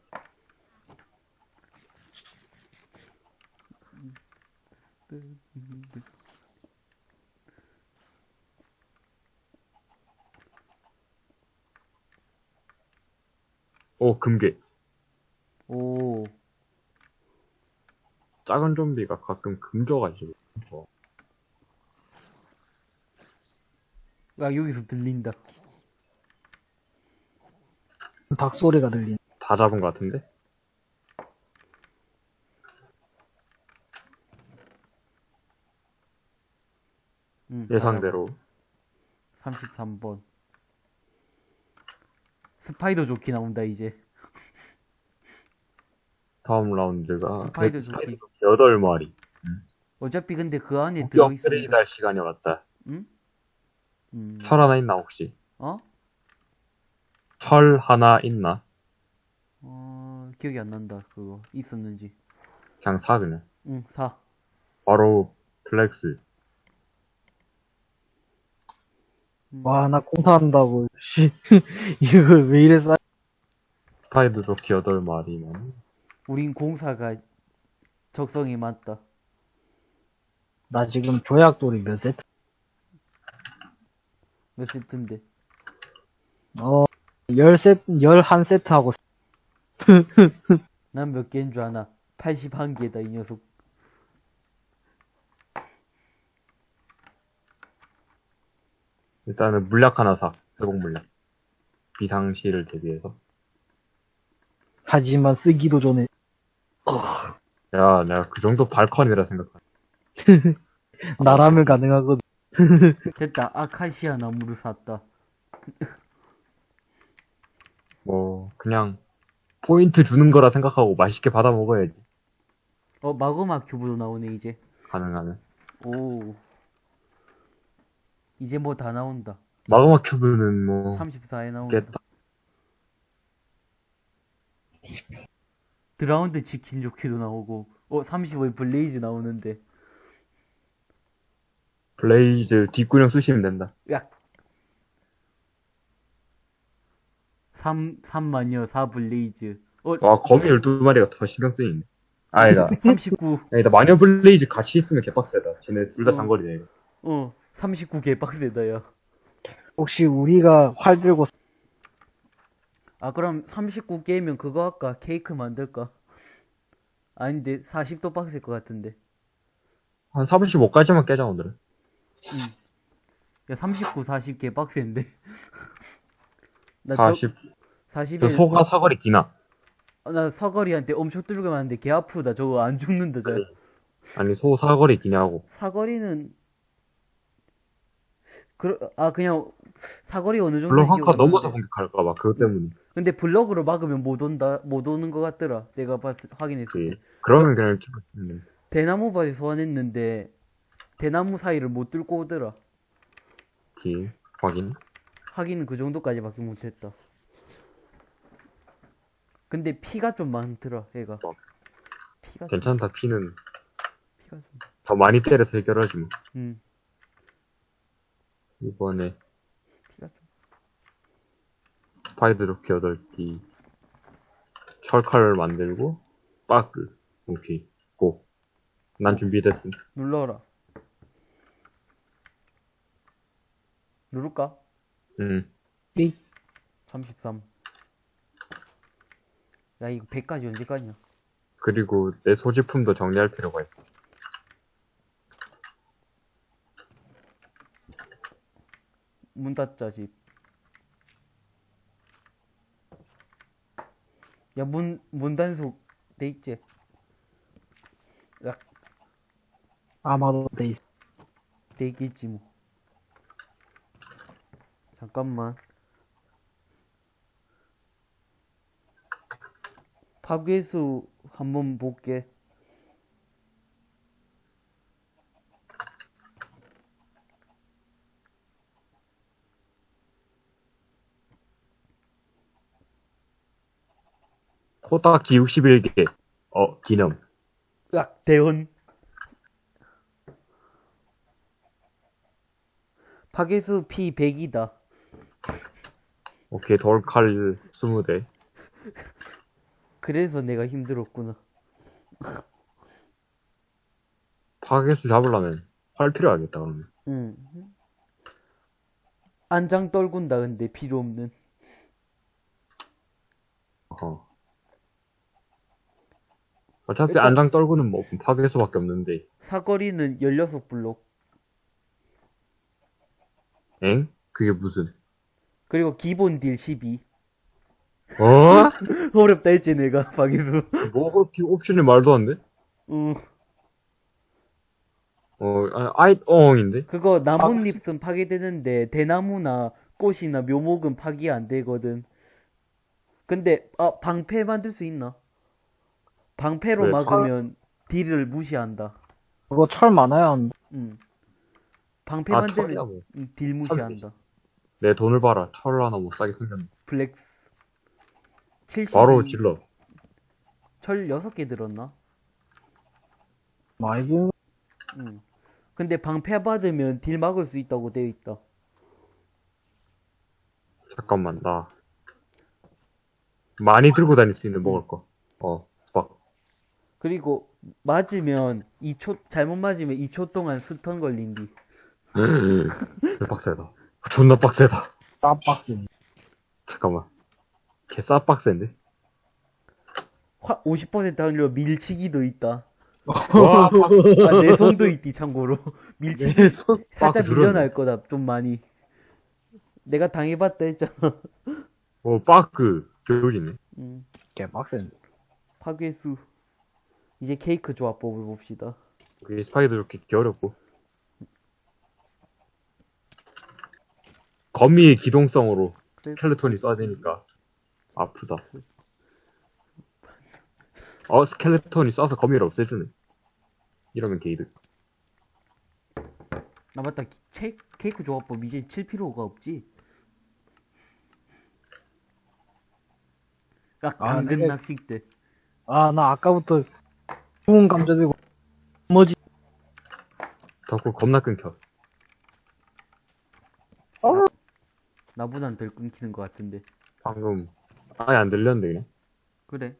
오, 금괴. 오, 작은 좀비가 가끔 금 줘가지고. 어. 야 여기서 들린다. 닭 소리가 들리네. 다 잡은 것 같은데? 응, 예상대로. 33번. 스파이더 조끼 나온다 이제. 다음 라운드가 spider 백- 조끼. 8마리. 어차피 근데 그 안에 들어있으니까. 업그레이드 할 시간이 왔다. 응? 음. 철 하나 있나, 혹시? 어? 철 하나 있나? 어, 기억이 안 난다. 그거 있었는지. 그냥 사, 그냥. 응, 사. 바로, flex. 음. 와, 나 공사한다고. 씨. 이거 왜 이래 싸? 스파이더 조끼 8마리만. 우린 공사가 적성에 맞다. 나 지금 조약돌이 몇 세트? 몇 세트인데? 어, 열 세트, 열한 세트 하고. 난 몇 개인 줄 아나? 81개다, 이 녀석. 일단은 물약 하나 사. 회복 물약. 비상시를 대비해서. 하지만 쓰기도 전에. 야, 내가 그 정도 발컨이라 생각하. 나라면 가능하거든. 됐다, 아카시아 나무를 샀다. 뭐, 그냥, 포인트 주는 거라 생각하고 맛있게 받아 먹어야지. 어, 마그마 큐브도 나오네, 이제. 가능하면. 오. 이제 뭐 다 나온다. 마그마 큐브는 뭐, 34에 나온다. 깼다. 드라운드 치킨 조키도 나오고. 어, 35에 블레이즈 나오는데. 블레이즈 뒷구녕 쑤시면 된다. 야. 3, 3마녀, 4 블레이즈. 어, 와, 거미 12마리가 더 신경 쓰이네. 아니다. 39. 아니다, 마녀 블레이즈 같이 있으면 개빡세다. 쟤네 둘다 어. 장거리네, 이거. 어, 39 개빡세다, 야. 혹시 우리가 활 들고 아, 그럼 39 게임면 그거 할까? 케이크 만들까? 아닌데, 40도 빡셀 것 같은데. 한 35까지만 깨자, 오늘은. 응. 야, 39, 40 개빡센데. 나 저, 40. 40에, 저 소가 사거리 기나. 나 사거리한테 엄청 뚫고 맞는데 개 아프다. 저거 안 죽는다, 저. 아니, 소 사거리 기냐고. 사거리는, 그, 아, 그냥, 사거리 어느 정도. 물론 한칸 넘어서 공격할까 봐, 그것 때문에. 근데 블럭으로 막으면 못 온다, 못 오는 것 같더라. 내가 봤, 확인했을 때. 그, 그러면 그냥 좀, 대나무 밭에 소환했는데, 대나무 사이를 못 뚫고 오더라. 그, 확인. 하기는 그 정도까지밖에 못했다. 근데 피가 좀 많더라, 얘가. 어. 피가 좀, 괜찮다, 피는. 피가 좀. 더 많이 때려서 해결하지, 뭐. 음, 이번에. 스파이더 조끼 8개. 철칼을 만들고, 빠크. 오케이. 고. 난 준비됐음. 눌러라. 누를까? 음. 삑. 33. 야, 이거 100까지 언제까지냐? 그리고 내 소지품도 정리할 필요가 있어. 문 닫자, 집. 야, 문, 문 단속 돼 있지? 야, 아마도 돼 있어. 돼 있겠지, 뭐. 잠깐만. 파괴수 한번 볼게. 코딱지 61개. 어, 기념. 으악, 대원. 파괴수 P 100이다. 오케이, 돌칼 20대. 그래서 내가 힘들었구나. 파괴수 잡으려면 활 필요하겠다, 그러면. 응. 안장 떨군다, 근데 필요 없는. 어. 어차피 일단- 안장 떨구는 뭐 파괴수밖에 없는데. 사거리는 16블록. 엥? 그게 무슨? 그리고 기본 딜 12. 어? 어렵다 했지, 내가, 파괴수. 뭐 그렇게 옵션이 말도 안 돼? 응. 어, 아, 아이, 엉인데? 그거 나뭇잎은 파괴되는데 대나무나 꽃이나 묘목은 파괴 안 되거든. 근데 아 방패 만들 수 있나? 방패로 왜? 막으면 딜을 무시한다. 그거 철 많아야 한다. 응. 방패 아, 만들면 철이라고. 응, 딜 무시한다. 내 돈을 봐라. 철 하나 못 사게 생겼네. 블랙 70 바로 질러. 철 6개 들었나? 많이 든 응. 근데 방패 받으면 딜 막을 수 있다고 되어 있다. 잠깐만, 나. 많이 들고 다닐 수 있는 먹을 거. 어. 그리고 맞으면 2초 잘못 맞으면 2초 동안 스턴 걸린디. 빡세다. 존나 빡세다. 땀박스. 잠깐만. 개 싸빡센데? 화, 50% 확률로 밀치기도 있다. 와, 아, 내 손도 있디, 참고로. 밀치기. 살짝 빡 밀려날 거다, 좀 많이. 내가 당해봤다 했잖아. 어, 빠그, 교육이네. 음, 개 빡센. 파괴수. 이제 케이크 조합법을 봅시다. 그게 스파이도 이렇게 개 어렵고. 거미의 기동성으로 그래. 스켈레톤이 쏴대니까 아프다. 어, 스켈레톤이 쏴서 거미를 없애주네. 이러면 게이드. 아, 맞다. 기- 체, 케이크 조합법 이제 칠 필요가 없지. 야, 아, 당근 내가- 낚싯대. 아, 나 아까부터 좋은 감자 들고 뭐지? 덕후 겁나 끊겨. 나보단 덜 끊기는 것 같은데. 방금 아예 안 들렸는데 그냥. 그래,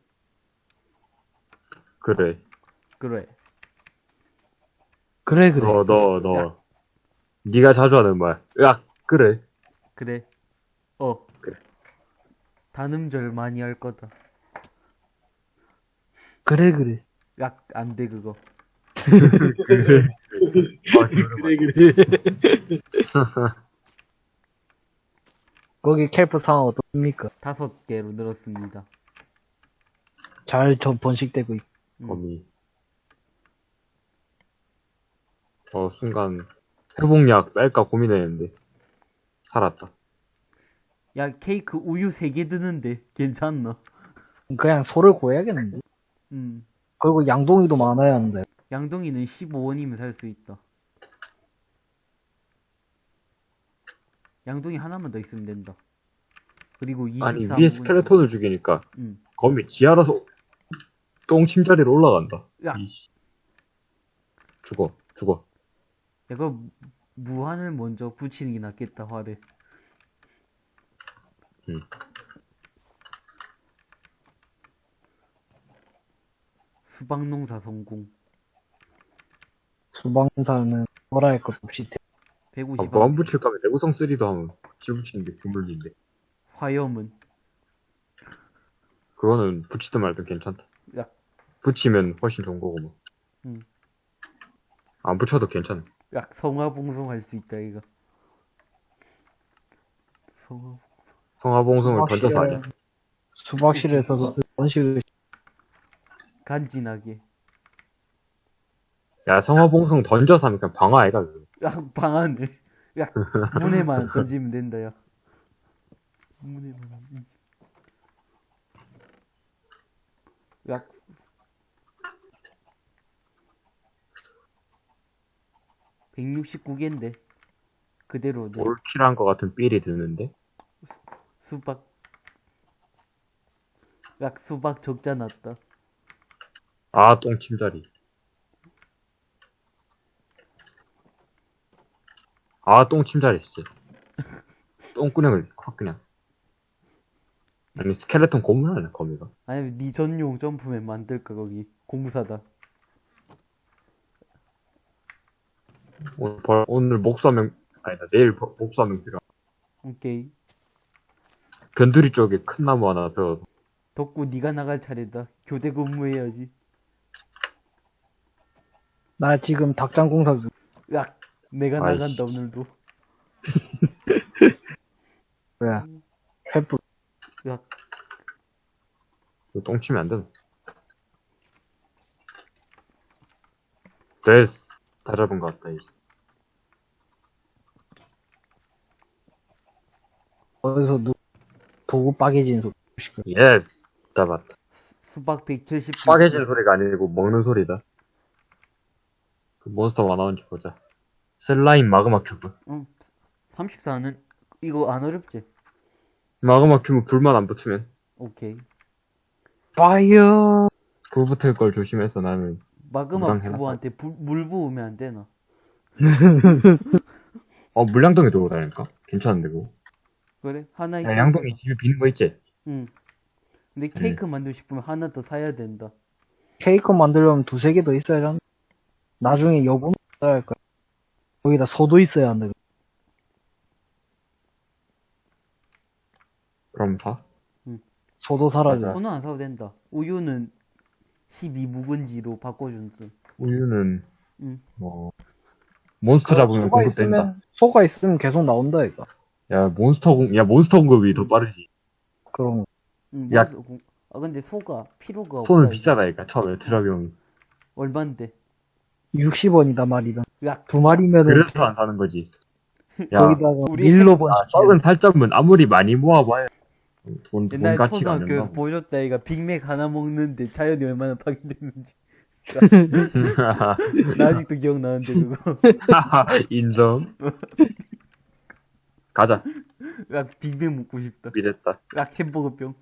그래. 그래. 그래, 그래. 너, 너, 너. 네가 자주 하는 말. 으악, 그래. 그래. 어. 그래. 단음절 많이 할 거다. 그래, 그래. 야, 안 돼, 그거. 그래. 아, 그래, 그래. 거기 캘프 상황 어떻습니까? 다섯 개로 늘었습니다. 잘 전 번식되고 있고. 음. 거미. 어, 순간, 회복약 뺄까 고민했는데, 살았다. 야, 케이크 우유 세 개 드는데 괜찮나? 그냥 소를 구해야겠는데. 음. 그리고 양동이도 많아야 하는데. 양동이는 15원이면 살 수 있다. 양동이 하나만 더 있으면 된다. 그리고 24 아니, 위에 스켈레톤을 죽이니까, 음. 거미 지 알아서 똥침자리로 올라간다. 야. 이씨. 죽어, 죽어. 내가 무한을 먼저 붙이는 게 낫겠다, 화를. 음. 수박농사 성공. 수방사는 뭐라 할 것도 없이. 대- 아, 150원. 뭐안 붙일 거면 내구성 3도 하면 지 붙이는 게 국물인데. 화염은. 그거는 붙이든 말든 괜찮다. 야, 붙이면 훨씬 좋은 거고 뭐. 음. 안 붙여도 괜찮아. 야, 성화봉송 할 수 있다, 이거. 성화, 성화봉송을 던져서 하자. 수박실에서도 번식을 간지나게. 야, 성화봉송 던져서 하면 그냥 방어 아이가. 야, 방안에. 야, 문에만 던지면 된다, 야. 문에만. 던지- 야. (169개인데) 그대로 내 올킬한 거 같은 삘이 드는데. 수박 약 수박 적자 났다. 아, 똥침자리. 아, 똥침자리, 진짜. 똥구녕을 확 그냥. 아니, 스켈레톤 고문하네, 거미가. 아니면 니 전용 점프맨 만들까 거기 공부사다. 오늘, 벌- 오늘 목수하면, 아니다, 내일 버- 목수하면 필요. 오케이. 변두리 쪽에 큰 나무 하나 배워. 덕구 니가 나갈 차례다. 교대 근무해야지. 나 지금 닭장 공사 중. 약 내가 아이씨. 나간다 오늘도. 뭐야. 횃불. 약 이거 똥 치면 안 되나? 됐어. 다 잡은 것 같다, 이제. 어디서 누, 도구 빠개진 소리. 예스. 잡았다. 수박 170. 빠개진 소리가 아니고 먹는 소리다. 그 몬스터 가 나오는지 보자. 슬라임 마그마 큐브. 응. 34는 이거 안 어렵지? 마그마 큐브 불만 안 붙으면 오케이. 파이어! 불 붙을 걸 조심해서 나는 마그마 불- 물 부으면 안 되나? 어 물량동에 들고 다니까 괜찮은데 그거 그래? 하나 야, 양동이 집에 비는 거 있지? 응. 근데 케이크 만들고 싶으면 하나 더 사야 된다. 케이크 만들려면 두세 개 더 있어야 한다. 나중에 여분 써야 할 거야. 거기다 소도 있어야 한다. 그럼 사? 소도 사라져. 소는 안 사도 된다. 우유는 12 묵은지로 바꿔준다. 우유는 응. 뭐 몬스터 잡으면 소가 공급된다 있으면, 소가 있으면 계속 나온다, 이거. 야 몬스터 공, 야 몬스터 공급이 더 빠르지 그럼, 응, 야. 공- 아 근데 소가 필요가 손은 없다, 비싸다니까 처음에 드라비온 얼만데? 60원이다 말이다. 야, 두 마리면은, 그래서 안 사는 거지. 야 거기다가 우리 밀로 번 아, 썩은 살점은 아무리 많이 모아봐야 돈, 돈 옛날 가치가 안 초등학교에서 된다 보여줬다 얘가 빅맥 하나 먹는데 자연이 얼마나 파괴됐는지. 나 아직도 기억나는데 그거. 인정. 가자. 야 빅맥 먹고 싶다. 미랬다. 야 햄버거병.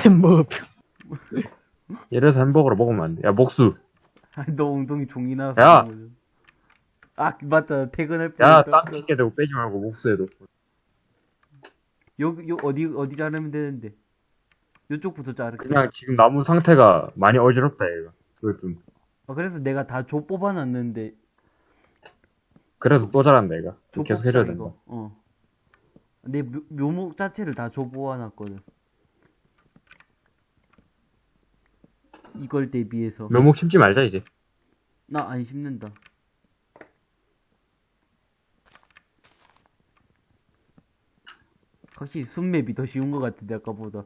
햄버거 이래서 햄버거를 먹으면 안 돼 야 목수. 아, 너 엉덩이 종이 나왔어 야! 아 맞다 퇴근할 야, 뻔했다. 땅 깊게 대고 빼지 말고 목수에도. 여기 요 어디 어디 자르면 되는데 요쪽부터 자를게 그냥 지금 나무 상태가 많이 어지럽다, 얘가. 그걸 좀. 아, 그래서 내가 다 조 뽑아놨는데 그래서 또 잘한다, 얘가. 조 계속 해줘야 된다. 이거. 어. 내 묘, 묘목 자체를 다 조 뽑아놨거든 이걸 대비해서 묘목 심지 말자, 이제. 나 안 심는다 확실히 순맵이 더 쉬운 것 같은데 아까보다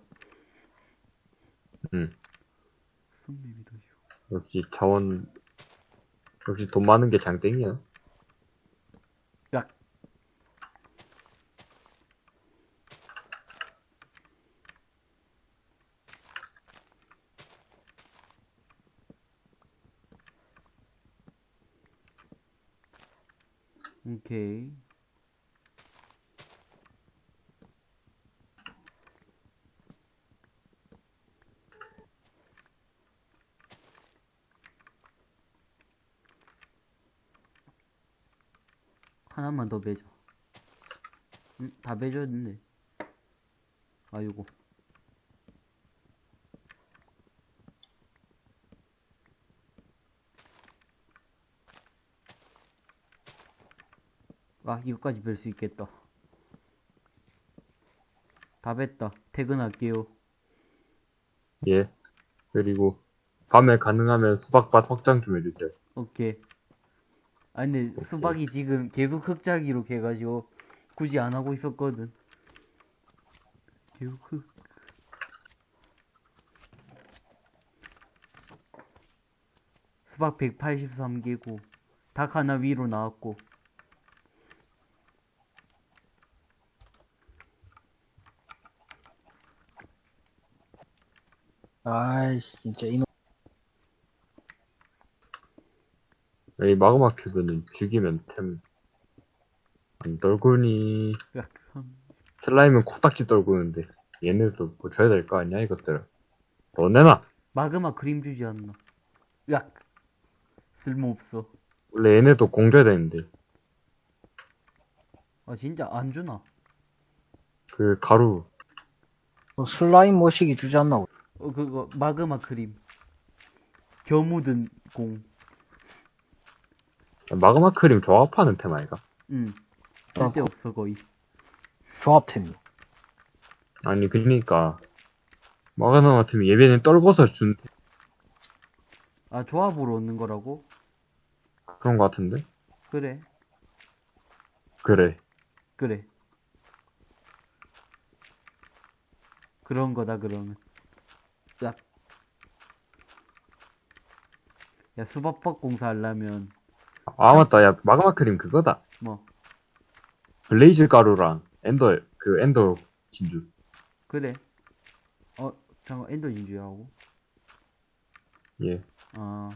응. 순맵이 더 쉬워 역시 자원, 역시 돈 많은 게 장땡이야. 야 오케이. 하나만 더 매자 응? 다 매졌는데. 아이고 아 이거까지 뵐 수 있겠다. 다 뵀다. 퇴근할게요. 예. 그리고, 밤에 가능하면 수박밭 확장 좀 해주세요. 오케이. 아 근데 수박이 지금 계속 흑자기로 해가지고 굳이 안 하고 있었거든. 계속 흑 수박 183개고 닭 하나 위로 나왔고 아이씨, 진짜, 이놈. 이 마그마 큐브는 죽이면 템. 안 떨구니. 슬라임은 코딱지 떨구는데. 얘네도 뭐 줘야 될 거 아니야, 이것들. 더 내놔! 마그마 그림 주지 않나. 으악. 쓸모없어. 원래 얘네도 공 줘야 되는데. 아, 진짜 안 주나? 그, 가루. 뭐 슬라임 머시기 주지 않나? 어, 그거, 마그마 그림. 겨 묻은 공. 마그마 크림 조합하는 테마, 이가 응. 쓸데없어, 거의. 조합템이. 아니, 그러니까. 마그마 같으면 예배는 떨궈서 준, 아, 조합으로 얻는 거라고? 그런 거 같은데? 그래. 그래. 그래. 그런 거다, 그러면. 야. 야, 수박밥 공사 하려면, 아, 맞다. 야, 마그마 크림 그거다. 뭐, 블레이즈 가루랑 엔더, 그 엔더 진주. 그래. 어, 잠깐, 엔더 진주라고? 예. 아,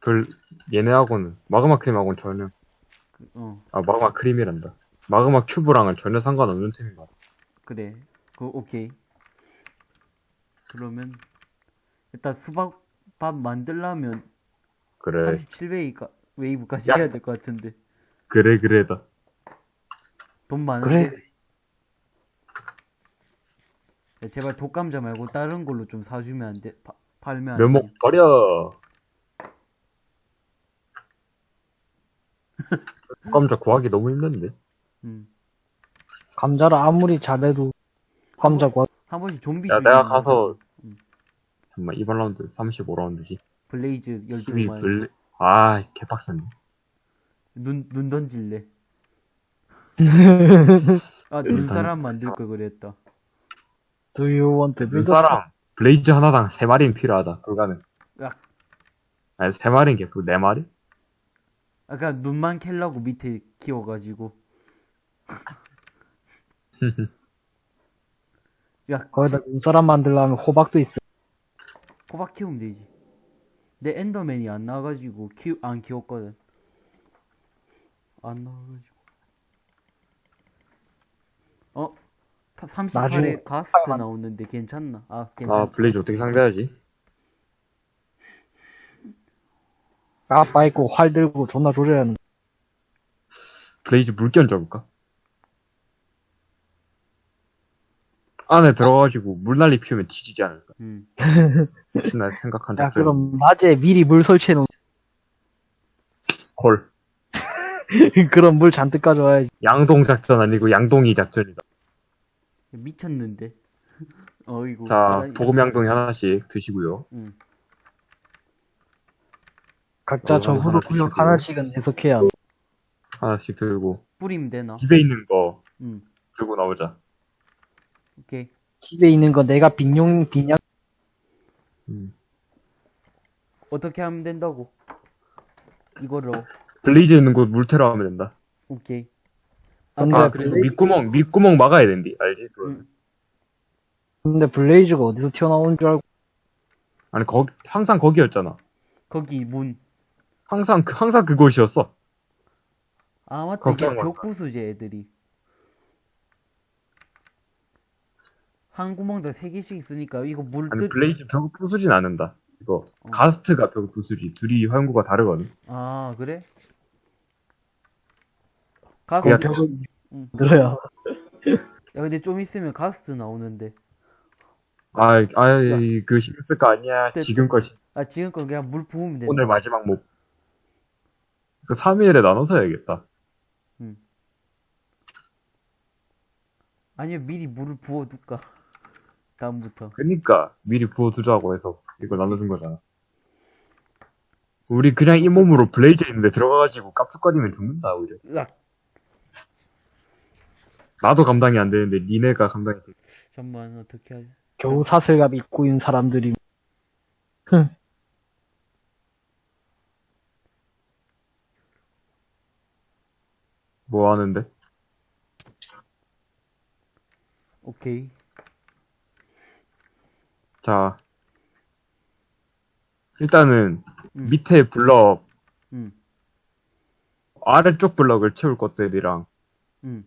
별, 얘네하고는, 마그마 크림하고는 전혀, 그, 어, 아, 마그마 크림이란다. 마그마 큐브랑은 전혀 상관없는 템인 것 같아. 그래. 그, 오케이. 그러면, 일단 수박밥 만들려면, 그래. 37웨이가, 웨이브까지 야. 해야 될 것 같은데. 그래, 그래다. 돈 많은데? 그래. 야, 제발 독감자 말고 다른 걸로 좀 사주면 안 돼? 파- 팔면 안 돼? 면목 버려. 감자 구하기 너무 힘든데. 응. 감자를 아무리 잘해도 감자 과한 번씩 좀비 야, 내가 거. 가서, 응. 잠깐만, 이번 라운드 35라운드지. 블레이즈 수비 12만 블, 아, 개빡센데. 눈, 눈 던질래 아 눈사람 만들 걸 그랬다 Do you want to 그 build a 사람, 블레이즈 하나당 3마리는 필요하다. 불가능. 으악. 아니, 3마리인 게, 그 4마리? 아까 눈만 캘라고 밑에 키워가지고 야 거기다 눈사람 만들려면 호박도 있어. 호박 키우면 되지 내 엔더맨이 안 나와가지고 키우 안 키웠거든 안 나와가지고 어? 38에 나중에 가스트 나오는데 괜찮나? 아 아, 괜찮지 블레이즈 어떻게 상대하지? 아빠 있고 활 들고 존나 조져야 하는. 블레이즈 물견 줘볼까? 안에 들어가가지고 물난리 피우면 뒤지지 않을까? 음. 혹시 나 생각한 야, 작전. 그럼 낮에 미리 물 설치해 놓은, 콜. 그런 물 잔뜩 가져와야지. 양동 작전 아니고 양동이 작전이다. 미쳤는데 어이구 자, 나- 보급 양동이 하나씩 드시고요. 응. 각자 어, 하나씩 구역. 하나씩은 해석해야. 하나씩 들고 뿌리면 되나? 집에 있는 거응 들고 나오자. 오케이 집에 있는 거 내가 빈용, 빈양, 음. 어떻게 하면 된다고 이거로 블레이즈 있는 곳 물테러 하면 된다. 오케이 근데 아, 그리고 블레이- 밑구멍, 밑구멍 막아야 된디. 알지? 응. 근데 블레이즈가 어디서 튀어나온 줄 알고, 아니, 거 항상 거기였잖아. 거기 문 항상, 그- 항상 그곳이었어. 아 맞다 이게. 벽부수제 애들이 한 구멍당 세 개씩 있으니까 이거 물 아니, 뜨... 블레이즈 벽을 부수진 않는다. 이거, 어. 가스트가 벽을 부수지. 둘이 활구가 다르거든. 아 그래? 가스 야, 야, 벽을 응. 늘어야. 근데 좀 있으면 가스트 나오는데 아, 아, 그 신경 쓸 거 아니야. 됐다. 지금 것이. 아 지금껏 그냥 물 부으면 된다 오늘 마지막 목. 그 3일에 나눠서 해야겠다. 아니면 미리 물을 부어둘까 다음부터 그니까, 미리 부어두자고 해서 이걸 나눠준 거잖아. 우리 그냥 이 몸으로 블레이즈 있는데 들어가가지고 깝죽거리면 죽는다, 오히려. 으악 나도 감당이 안 되는데 니네가 감당이 돼. 잠만 어떻게 하지 겨우 사슬갑 입고 있는 사람들이. 뭐 하는데? 오케이 자. 일단은, 음. 밑에 블럭, 응 아래쪽 블럭을 채울 것들이랑, 응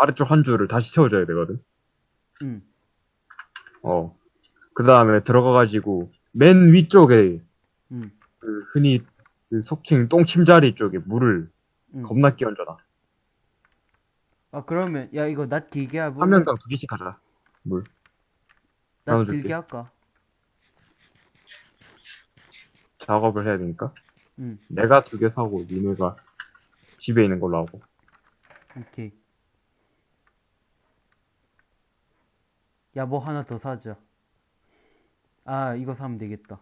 아래쪽 한 줄을 다시 채워줘야 되거든. 응 어. 그 다음에 들어가가지고, 맨 위쪽에, 응, 그 흔히, 그 속칭 똥침자리 쪽에 물을 응. 겁나 끼얹어놔. 아, 그러면, 야, 이거 낫 길게 하고. 한 명당 두 개씩 하자. 물. 낫 나눠줄게. 길게 할까? 작업을 해야 되니까. 응, 내가 두 개 사고, 니네가 집에 있는 걸로 하고. 오케이. 야, 뭐 하나 더 사자. 아, 이거 사면 되겠다.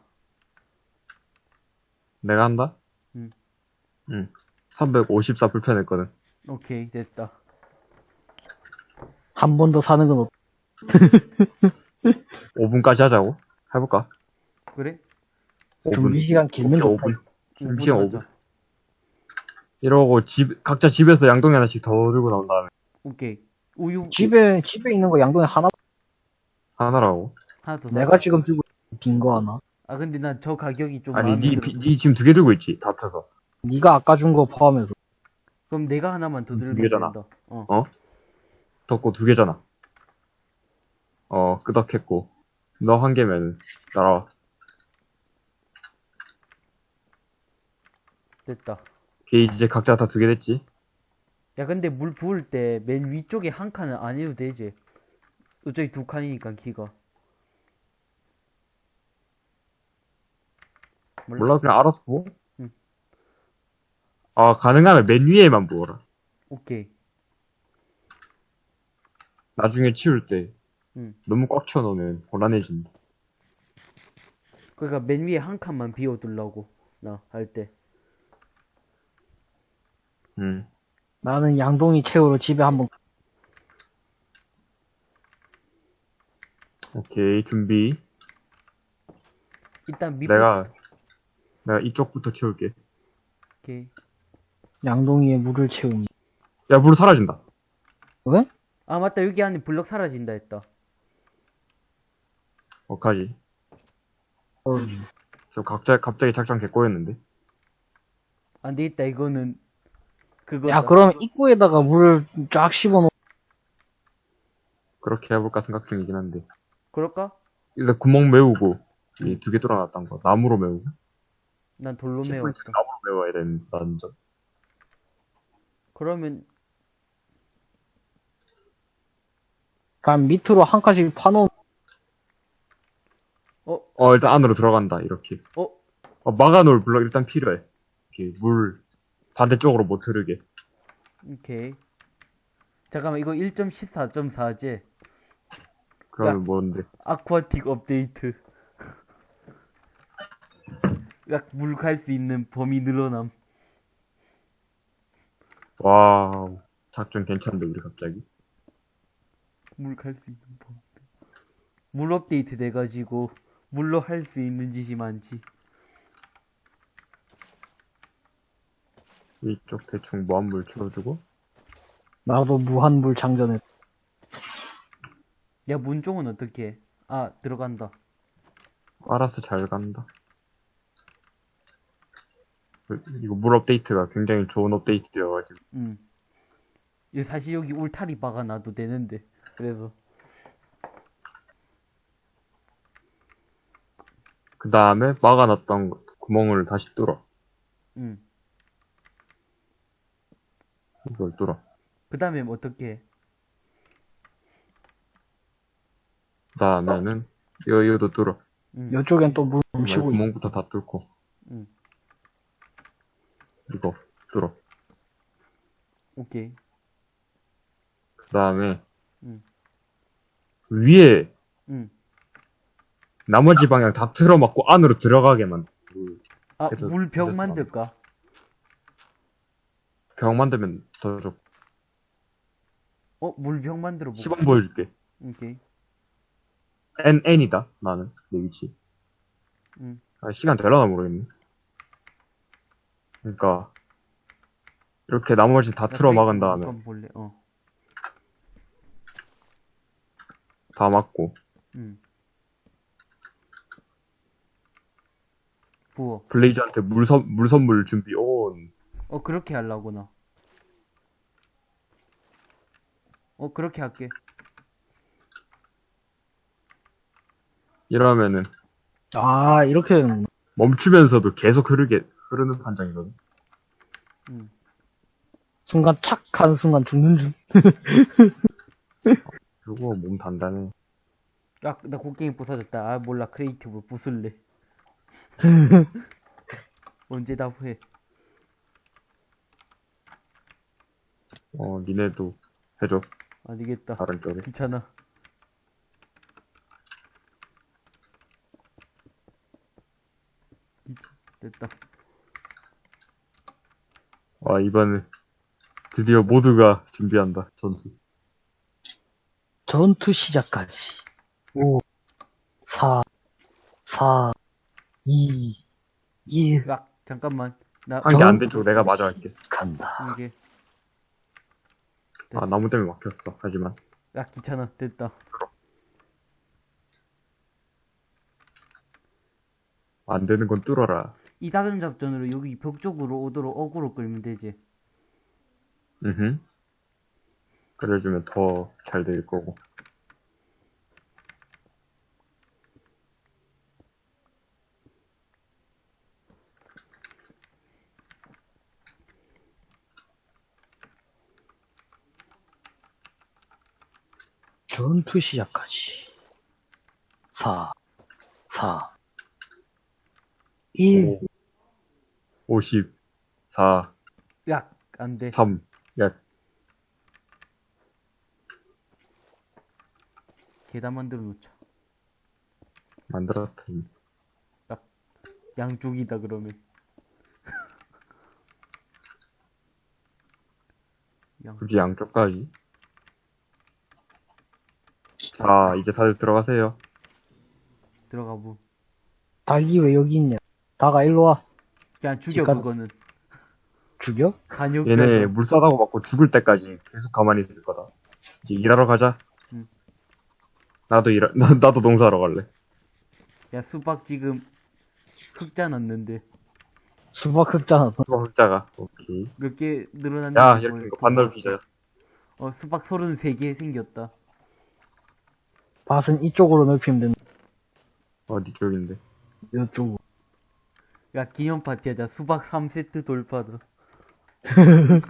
내가 한다? 응. 응. 354 불편했거든. 오케이, 됐다. 한 번 더 사는 건 없... 5분까지 하자고? 해볼까? 그래? 5분. 준비 시간 길면 좋다. 5분. 준비 시간 하자. 5분. 이러고 집, 각자 집에서 양동이 하나씩 더 들고 나온 다음에 오케이. 우유 집에 집에 있는 거 양동이 하나 하나라고. 하나 더 사. 내가 지금 들고 빈 거 하나. 아, 근데 난 저 가격이 좀 아니, 마음에 니, 들어. 비- 니 지금 두 개 들고 있지? 다 펴서. 네가 아까 준 거 포함해서 그럼 내가 하나만 더두 들면 개잖아. 된다. 어. 어? 덮고 두 개잖아. 어, 끄덕했고. 너 한 개면, 따라와. 됐다. 걔 이제 각자 다 두 개 됐지? 야, 근데 물 부을 때 맨 위쪽에 한 칸은 안 해도 되지. 어차피 두 칸이니까 키가. 몰라, 그냥 알아서 부어. 응. 아, 가능하면 맨 위에만 부어라. 오케이. 나중에 치울 때, 응. 너무 꽉 채워놓으면 곤란해진다. 그러니까 맨 위에 한 칸만 비워두려고 나 할 때. 응. 나는 양동이 채우러 집에 한번 오케이, 준비. 일단 밑 내가, 내가 이쪽부터 채울게. 오케이. 양동이에 물을 채우니. 야, 물 사라진다. 왜? 아 맞다 여기 안에 블럭 사라진다 했다. 어까지. 어, 저 각자, 갑자기 작전 개꼬였는데. 안 되겠다 이거는 그거. 야 그럼 입구에다가 물을 쫙 씹어 놓. 그렇게 해볼까 생각 중이긴 한데. 그럴까? 일단 구멍 메우고, 이 두 개 뚫어놨던 거. 나무로 메우고. 난 돌로 메웠다. 나무로 메워야 된다는 점. 그러면 그럼 밑으로 한 칸씩 파놓은. 어 어, 일단 안으로 들어간다, 이렇게. 어. 어, 막아놓을 블럭 일단 필요해. 이렇게 물 반대쪽으로 못 흐르게. 오케이. 잠깐만 이거 1.14.4제 그러면 야. 뭔데? Aquatic 업데이트. 약 물 갈 수 있는 범위 늘어남. Wow. 작전 괜찮은데, 우리 갑자기. 물 갈 수 있는 범위. 물 업데이트 돼가지고 물로 할 수 있는 짓이 많지. 이쪽 대충 무한물 채워주고. 나도 무한물 장전해. 야 문종은 어떻게 해? 아 들어간다. 알아서 잘 간다. 그, 이거 물 업데이트가 굉장히 좋은 업데이트여가지고. 음. 이 사실 여기 울타리 박아놔도 되는데 그래서 그 다음에 막아놨던 거- 구멍을 다시 뚫어. 음. 이걸 뚫어. 그 다음에 어떻게 해? 그 다음에는, 이거, 이거도 뚫어. 음. 이쪽엔 또물그 넘치고 있 구멍부터 다 뚫고. 음. 이거, 뚫어. 오케이. 그 다음에, 음. 위에, 음. 나머지 방향 다 틀어막고 안으로 들어가게만. 아 그래도 됐어. 만들까? 벽 만들면 더 좋고. 어 물벽 만들어 보고. 시범 보여줄게. 오케이. N, N이다, 나는. 내 위치. 음. 아, 시간 되려나 모르겠네. 그러니까, 이렇게 나머지 다 틀어 막은 다음에, 볼래. 어. 다 막고, 음. 부어. 블레이즈한테 물, 선, 물 선물 준비 온. 어 그렇게 하려구나. 어 그렇게 할게. 이러면은 아, 이렇게 되는 멈추면서도 계속 흐르게 흐르는 판정이거든. 음. 순간 착 하는 순간 죽는 중. 그리고 몸 단단해. 야, 나 곡괭이 부서졌다. 아, 몰라. creative 부술래. 언제 다 후회. 어, 니네도 해줘. 안 되겠다. 다른 쪽에. 귀찮아. 됐다. 와, 이번에 드디어 모두가 준비한다. 전투. 전투 시작까지. 5, 4, 4, 2, 1, 야, 잠깐만. 나, 한게안된 쪽 내가 마저 할게. 간다. 이게. 아. 나무 때문에 막혔어. 하지만. 야, 귀찮아. 됐다. 안 되는 건 뚫어라. 이다금 작전으로 여기 벽 쪽으로 오도록 어그로 끌면 되지. 으흠. 그래주면 더 잘 될 거고. 전투 시작까지. 4, 4, 1. 5, 50, 4, 야, 안 돼. 3. 야, 계단 만들어 놓자. 만들었다. 양쪽이다, 그러면. 양, 굳이 양쪽까지. 자, 이제 다들 들어가세요. 들어가 보. 닭이 왜 여기 있냐? 닭아, 일로 와. 그냥 죽여, 집간- 그거는. 죽여? 간역 얘네 물 싸다고 맞고 죽을 때까지 계속 가만히 있을 거다. 이제 일하러 가자. 응. 나도 일, 나, 나도 농사하러 갈래. 야, 수박 지금 흑자 났는데. 수박 흑잖아. 수박 흑자가. 오케이. 몇 개 늘어났는데. 야, 이렇게 이거 반넓히자. 어, 수박 33개 생겼다. 밭은 이쪽으로 넓히면 된다. 어디 쪽인데? 이쪽으로. 야, 기념 파티 하자. 수박 3세트 돌파다.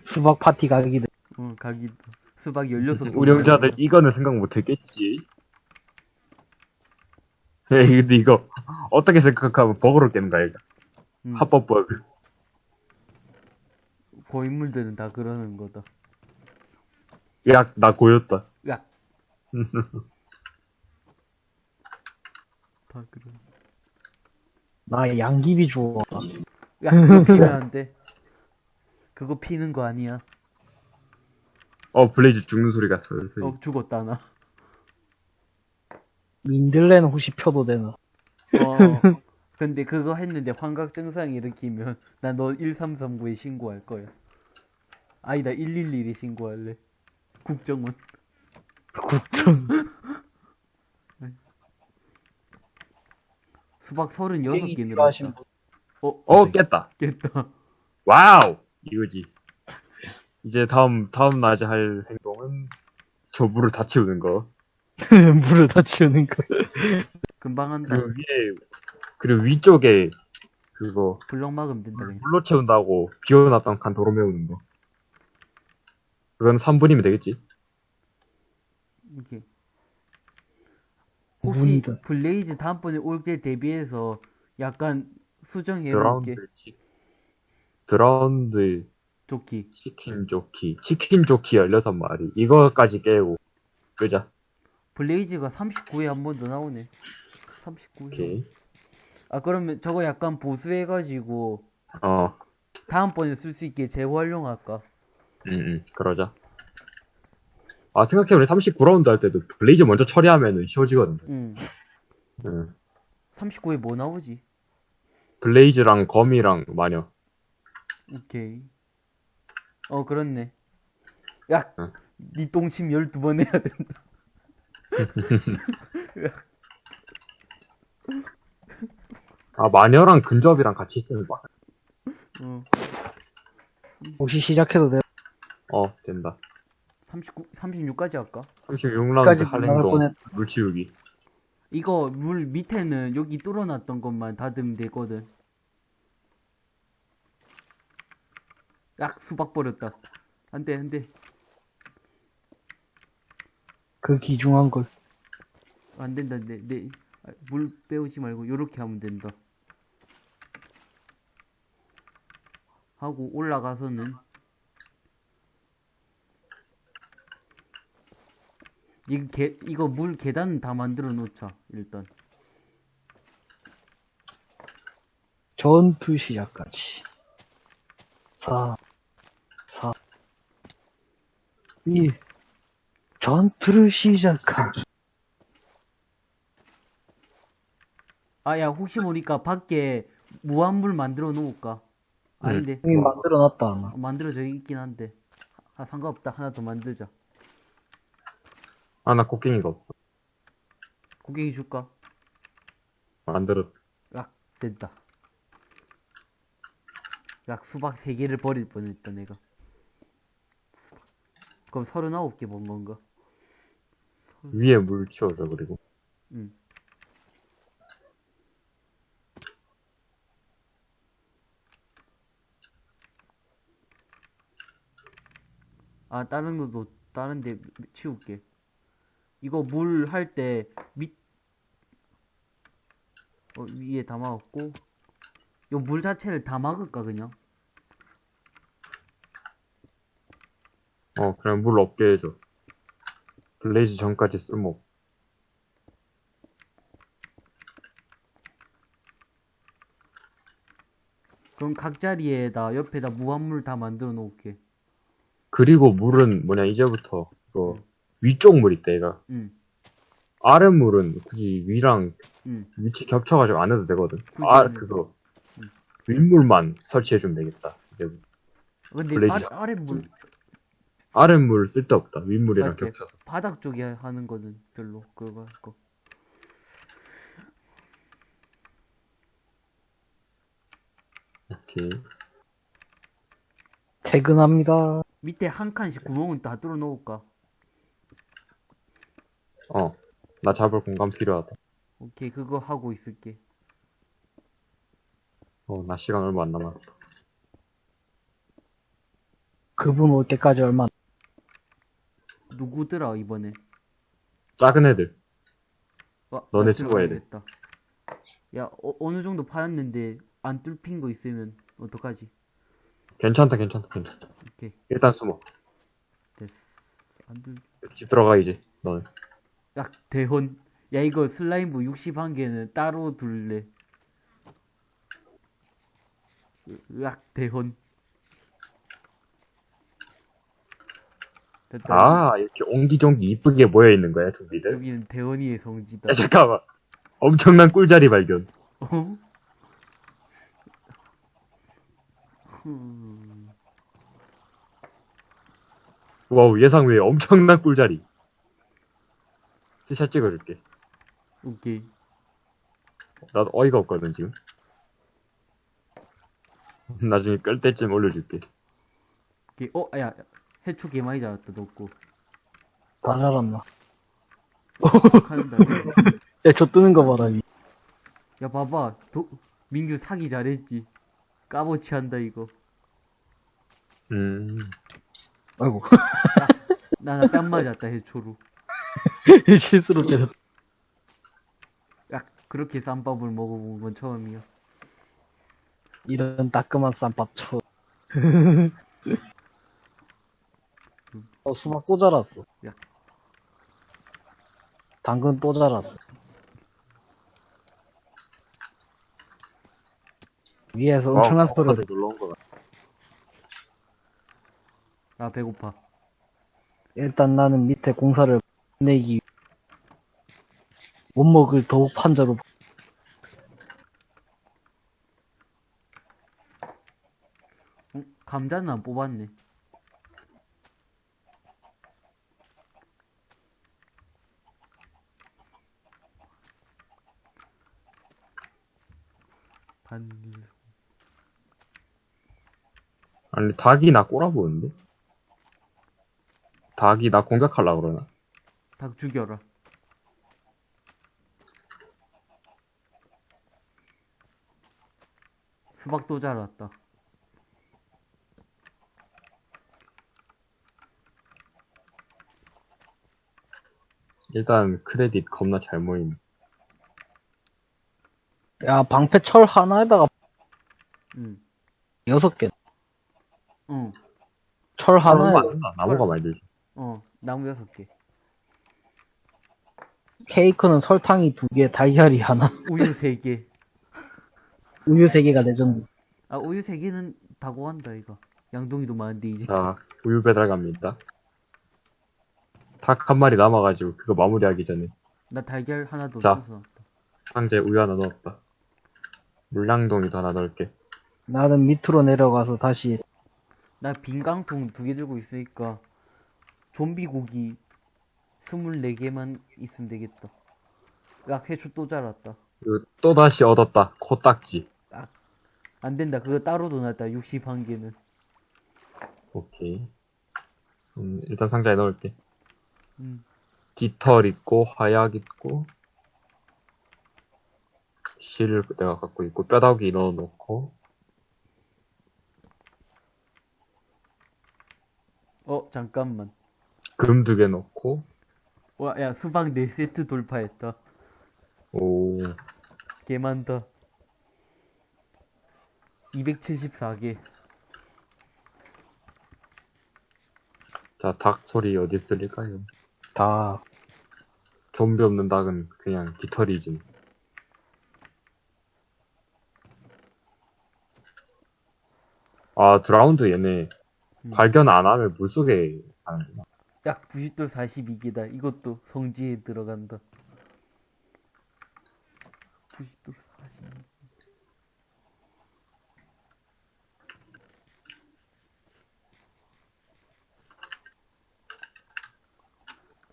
수박 파티 가기들. 어, 가기도. 수박 16개. 우령자들 이거는 생각 못 했겠지. 에이, 근데 이거 어떻게 생각하면 버그로 깨는 거야, 이거. 음, 합법 버그. 고인물들은 다 그러는 거다. 야, 나 고였다. 야. 다 그러. 나 양귀비 주워. 야, 그거 피면 안 돼. 그거 피는 거 아니야. 어, Blaze 죽는 소리가 슬슬. 어, 죽었다, 나. 민들레는 혹시 펴도 되나? 어. 근데 그거 했는데 환각 증상 일으키면 나 너 1339에 신고할 거야. 아니다, 111에 신고할래. 국정원. 국정. 수박 36개 필요하신 늘었다. 분. 어, 어, 깼다. 깼다. wow! 이거지. 이제 다음, 다음 낮에 할 행동은 저 물을 다 채우는 거. 물을 다 치우는 거. 금방 한다. 그리고 위에, 그리고 위쪽에 그거 블럭 막으면 된다, 물, 그냥. 물로 채운다고 비워놨던 칸 도로 메우는 거. 그건 3분이면 되겠지? 이렇게. 혹시 문이다. Blaze 다음번에 올 때 대비해서 약간 수정해 놓을게. drowned, 치, drowned jockey. chicken jockey. chicken jockey 16마리. 이거까지 깨고 끄자. Blaze가 39에 한 번 더 나오네. 39에. 오케이. 아, 그러면 저거 약간 보수해가지고 어, 다음번에 쓸 수 있게 재활용할까? 응, 응, 그러자. 아, 생각해보니 39라운드 할 때도 Blaze 먼저 처리하면은 쉬워지거든. 응. 응. 39에 뭐 나오지? Blaze랑 거미랑 마녀. 오케이. 어, 그렇네. 야, 응. 니 똥침 12번 해야 된다. 아, 마녀랑 근접이랑 같이 있으면 막, 어, 혹시 시작해도 돼? 어, 된다. 39, 36까지 할까? 36라운드 까지 할 나갈 행동. 뻔했다. 물 치우기. 이거 물 밑에는 여기 뚫어놨던 것만 닫으면 되거든. 약 수박 버렸다. 안 돼, 안 돼. 그 귀중한 걸. 안 된다, 안 돼. 내, 아, 물 빼오지 말고, 요렇게 하면 된다. 하고, 올라가서는, 이 개, 이거 물 계단 다 만들어 놓자, 일단. 전투 시작까지. 4, 4, 2, 전투를 시작하기. 아, 야, 혹시 모르니까 밖에 무한물 만들어 놓을까? 아닌데. 이미 만들어 놨다, 아마. 어, 만들어져 있긴 한데. 아, 상관없다. 하나 더 만들자. 아, 나 곡괭이가 없어. 고객이 줄까? 만들어. 약, 됐다. 약 수박 3개를 버릴 뻔했다, 내가. 그럼 39개 본 건가? 위에 물 치워줘, 그리고. 응. 아, 다른 것도, 다른 데 치울게. 이거 물 할 때, 밑, 어, 위에 다 막았고, 요 물 자체를 다 막을까, 그냥? 어, 그냥 물 없게 해줘. Blaze 전까지 쓸모. 그럼 각 자리에다, 옆에다 무한물 다 만들어 놓을게. 그리고 물은 뭐냐, 이제부터, 그, 위쪽 물 있다, 얘가. 응, 아래 물은 굳이 위랑 응. 위치 겹쳐가지고 안 해도 되거든. 아, 그거. 응. 윗물만 설치해주면 되겠다. 이제 근데 Blaze. 아래, 아래 물, 아래 물 쓸데없다. 윗물이랑 맞지? 겹쳐서. 바닥 쪽에 하는 거는 별로 그거 할 거. 오케이. 퇴근합니다. 밑에 한 칸씩 구멍은 다 뚫어 놓을까? 어. 나 잡을 공간 필요하다. 오케이, 그거 하고 있을게. 어, 나 시간 얼마 안 남았다. 그분 올 때까지 얼마, 누구더라, 이번에? 작은 애들. 와, 너네 나 수고해야 돼. 들어가야겠다. 야, 어, 어느 정도 파였는데 안 뚫힌 거 있으면 어떡하지? 괜찮다, 괜찮다, 괜찮다. 오케이, 일단 숨어. 됐어. 안 뚫. 집 들어가, 이제. 너는. 야, 대헌. 야, 이거 슬라임부 61개는 따로 둘래. 으악, 대헌. 됐다. 아, 이렇게 옹기종기 이쁘게 모여있는 거야, 좀비들. 여기는 대원이의 성지다. 야, 잠깐만. 엄청난 꿀자리 발견. 어? 흠. wow, 예상 외에 엄청난 꿀자리. 스샷 찍어줄게. 오케이. 나도 어이가 없거든, 지금. 나중에 끌 때쯤 올려줄게. 오케이. 어, 야, 해초 개 많이 잡았다, 넣고. 다 자랐나. 한다. 야, 저 뜨는 거 봐라. 이. 야, 봐봐. 도, 민규 사기 잘했지. 까보치 한다, 이거. 음, 아이고. 나, 나뺨 맞았다, 해초로. 실수로 때렸다. 야, 그렇게 쌈밥을 먹어본 건 처음이야. 이런 따끔한 쌈밥 쳐. 어, 수박 또 자랐어. 야. 당근 또 자랐어. 위에서 엄청난 어, 소리를. 놀러 온 거다. 아, 배고파. 일단 나는 밑에 공사를 내기 원목을 더욱 판자로 어? 감자는 안 뽑았네. 반, 아니, 닭이 나 꼬라보는데? 닭이 나 공격하려고 그러나? 다 죽여라 수박도 잘 왔다. 일단 크레딧 겁나 잘 모임 야 방패 철 하나에다가 응 여섯 개. 응. 철 하나에 나무가 많이 들지. 어 나무 여섯 개. 케이크는 설탕이 두 개, 달걀이 하나, 우유 세 개. 우유 세 개가 레전드. 아, 우유 세 개는 다 구한다, 이거. 양동이도 많은데, 이제. 자, 우유 배달 갑니다. 닭 한 마리 남아가지고 그거 마무리하기 전에 나 달걀 하나 더 자. 주워. 상자에 우유 하나 넣었다. 물량동이도 하나 넣을게. 나는 밑으로 내려가서 다시 나 빈깡통 두 개 들고 있으니까, 좀비 고기 24개만 있으면 되겠다. 야, 해초 또 자랐다. 그리고 또 다시 얻었다. 코딱지. 안 된다. 그거 따로 넣어놨다. 61개는. 오케이. 음, 일단 상자에 넣을게. 음. 깃털 있고, 화약 있고, 실을 내가 갖고 있고, 뼈다귀 넣어놓고, 어, 잠깐만. 금 두 개 넣고, 와, 야, 수박 4세트 돌파했다. 오, 개 많다. 274개. 자, 닭 소리 어디 들릴까요? 다 좀비 없는 닭은 그냥 깃털이지. 아, 드라운드 얘네 음. 발견 안 하면 물속에 가는구나. 약 90돌 42개다. 이것도 성지에 들어간다. 90돌 42개.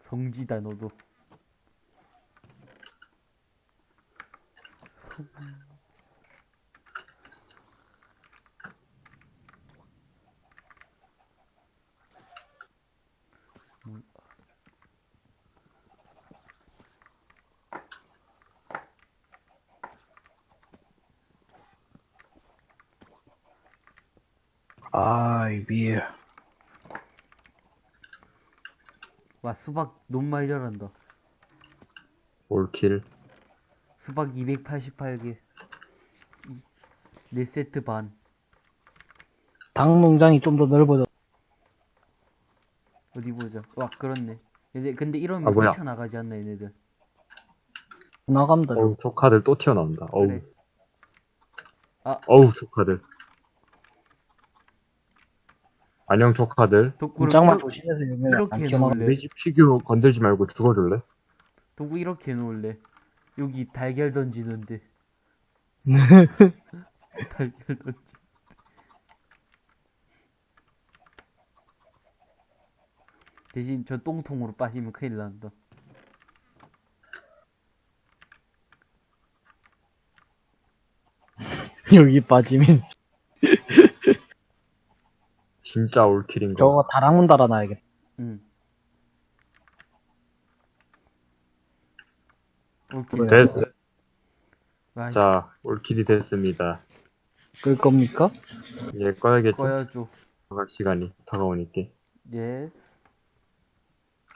성지다 너도. 성... 아이 위에 와 수박 너무 많이 자란다. 올킬. 수박 288개. 4세트 반. 닭 농장이 좀 더 넓어져. 어디 보자. 와, 그렇네. 근데, 근데 아, 이러면 뭐야. 뛰쳐나가지 않나, 얘네들. 나간다. 어우, 조카들 또 튀어나온다. 어우. 그래. 아. 어우, 조카들. 안녕, 조카들. 독구, 문짝만 이렇게, 조심해서 여기는 이렇게 안 튀어나가. 해놓을래? 우리 집 피규어 건들지 말고 죽어줄래? 독구 이렇게 해놓을래. 여기 달걀 던지는데. 달걀 던지. 대신 저 똥통으로 빠지면 큰일 난다. 여기 빠지면 진짜 all kill인 거. 저거 다락문 달아놔야겠다. 응. 그래. 됐어. 와, 자, all kill이 됐습니다. 끌 겁니까? 이제 꺼야겠죠? 꺼야죠. 나갈 시간이 다가오니까. yes.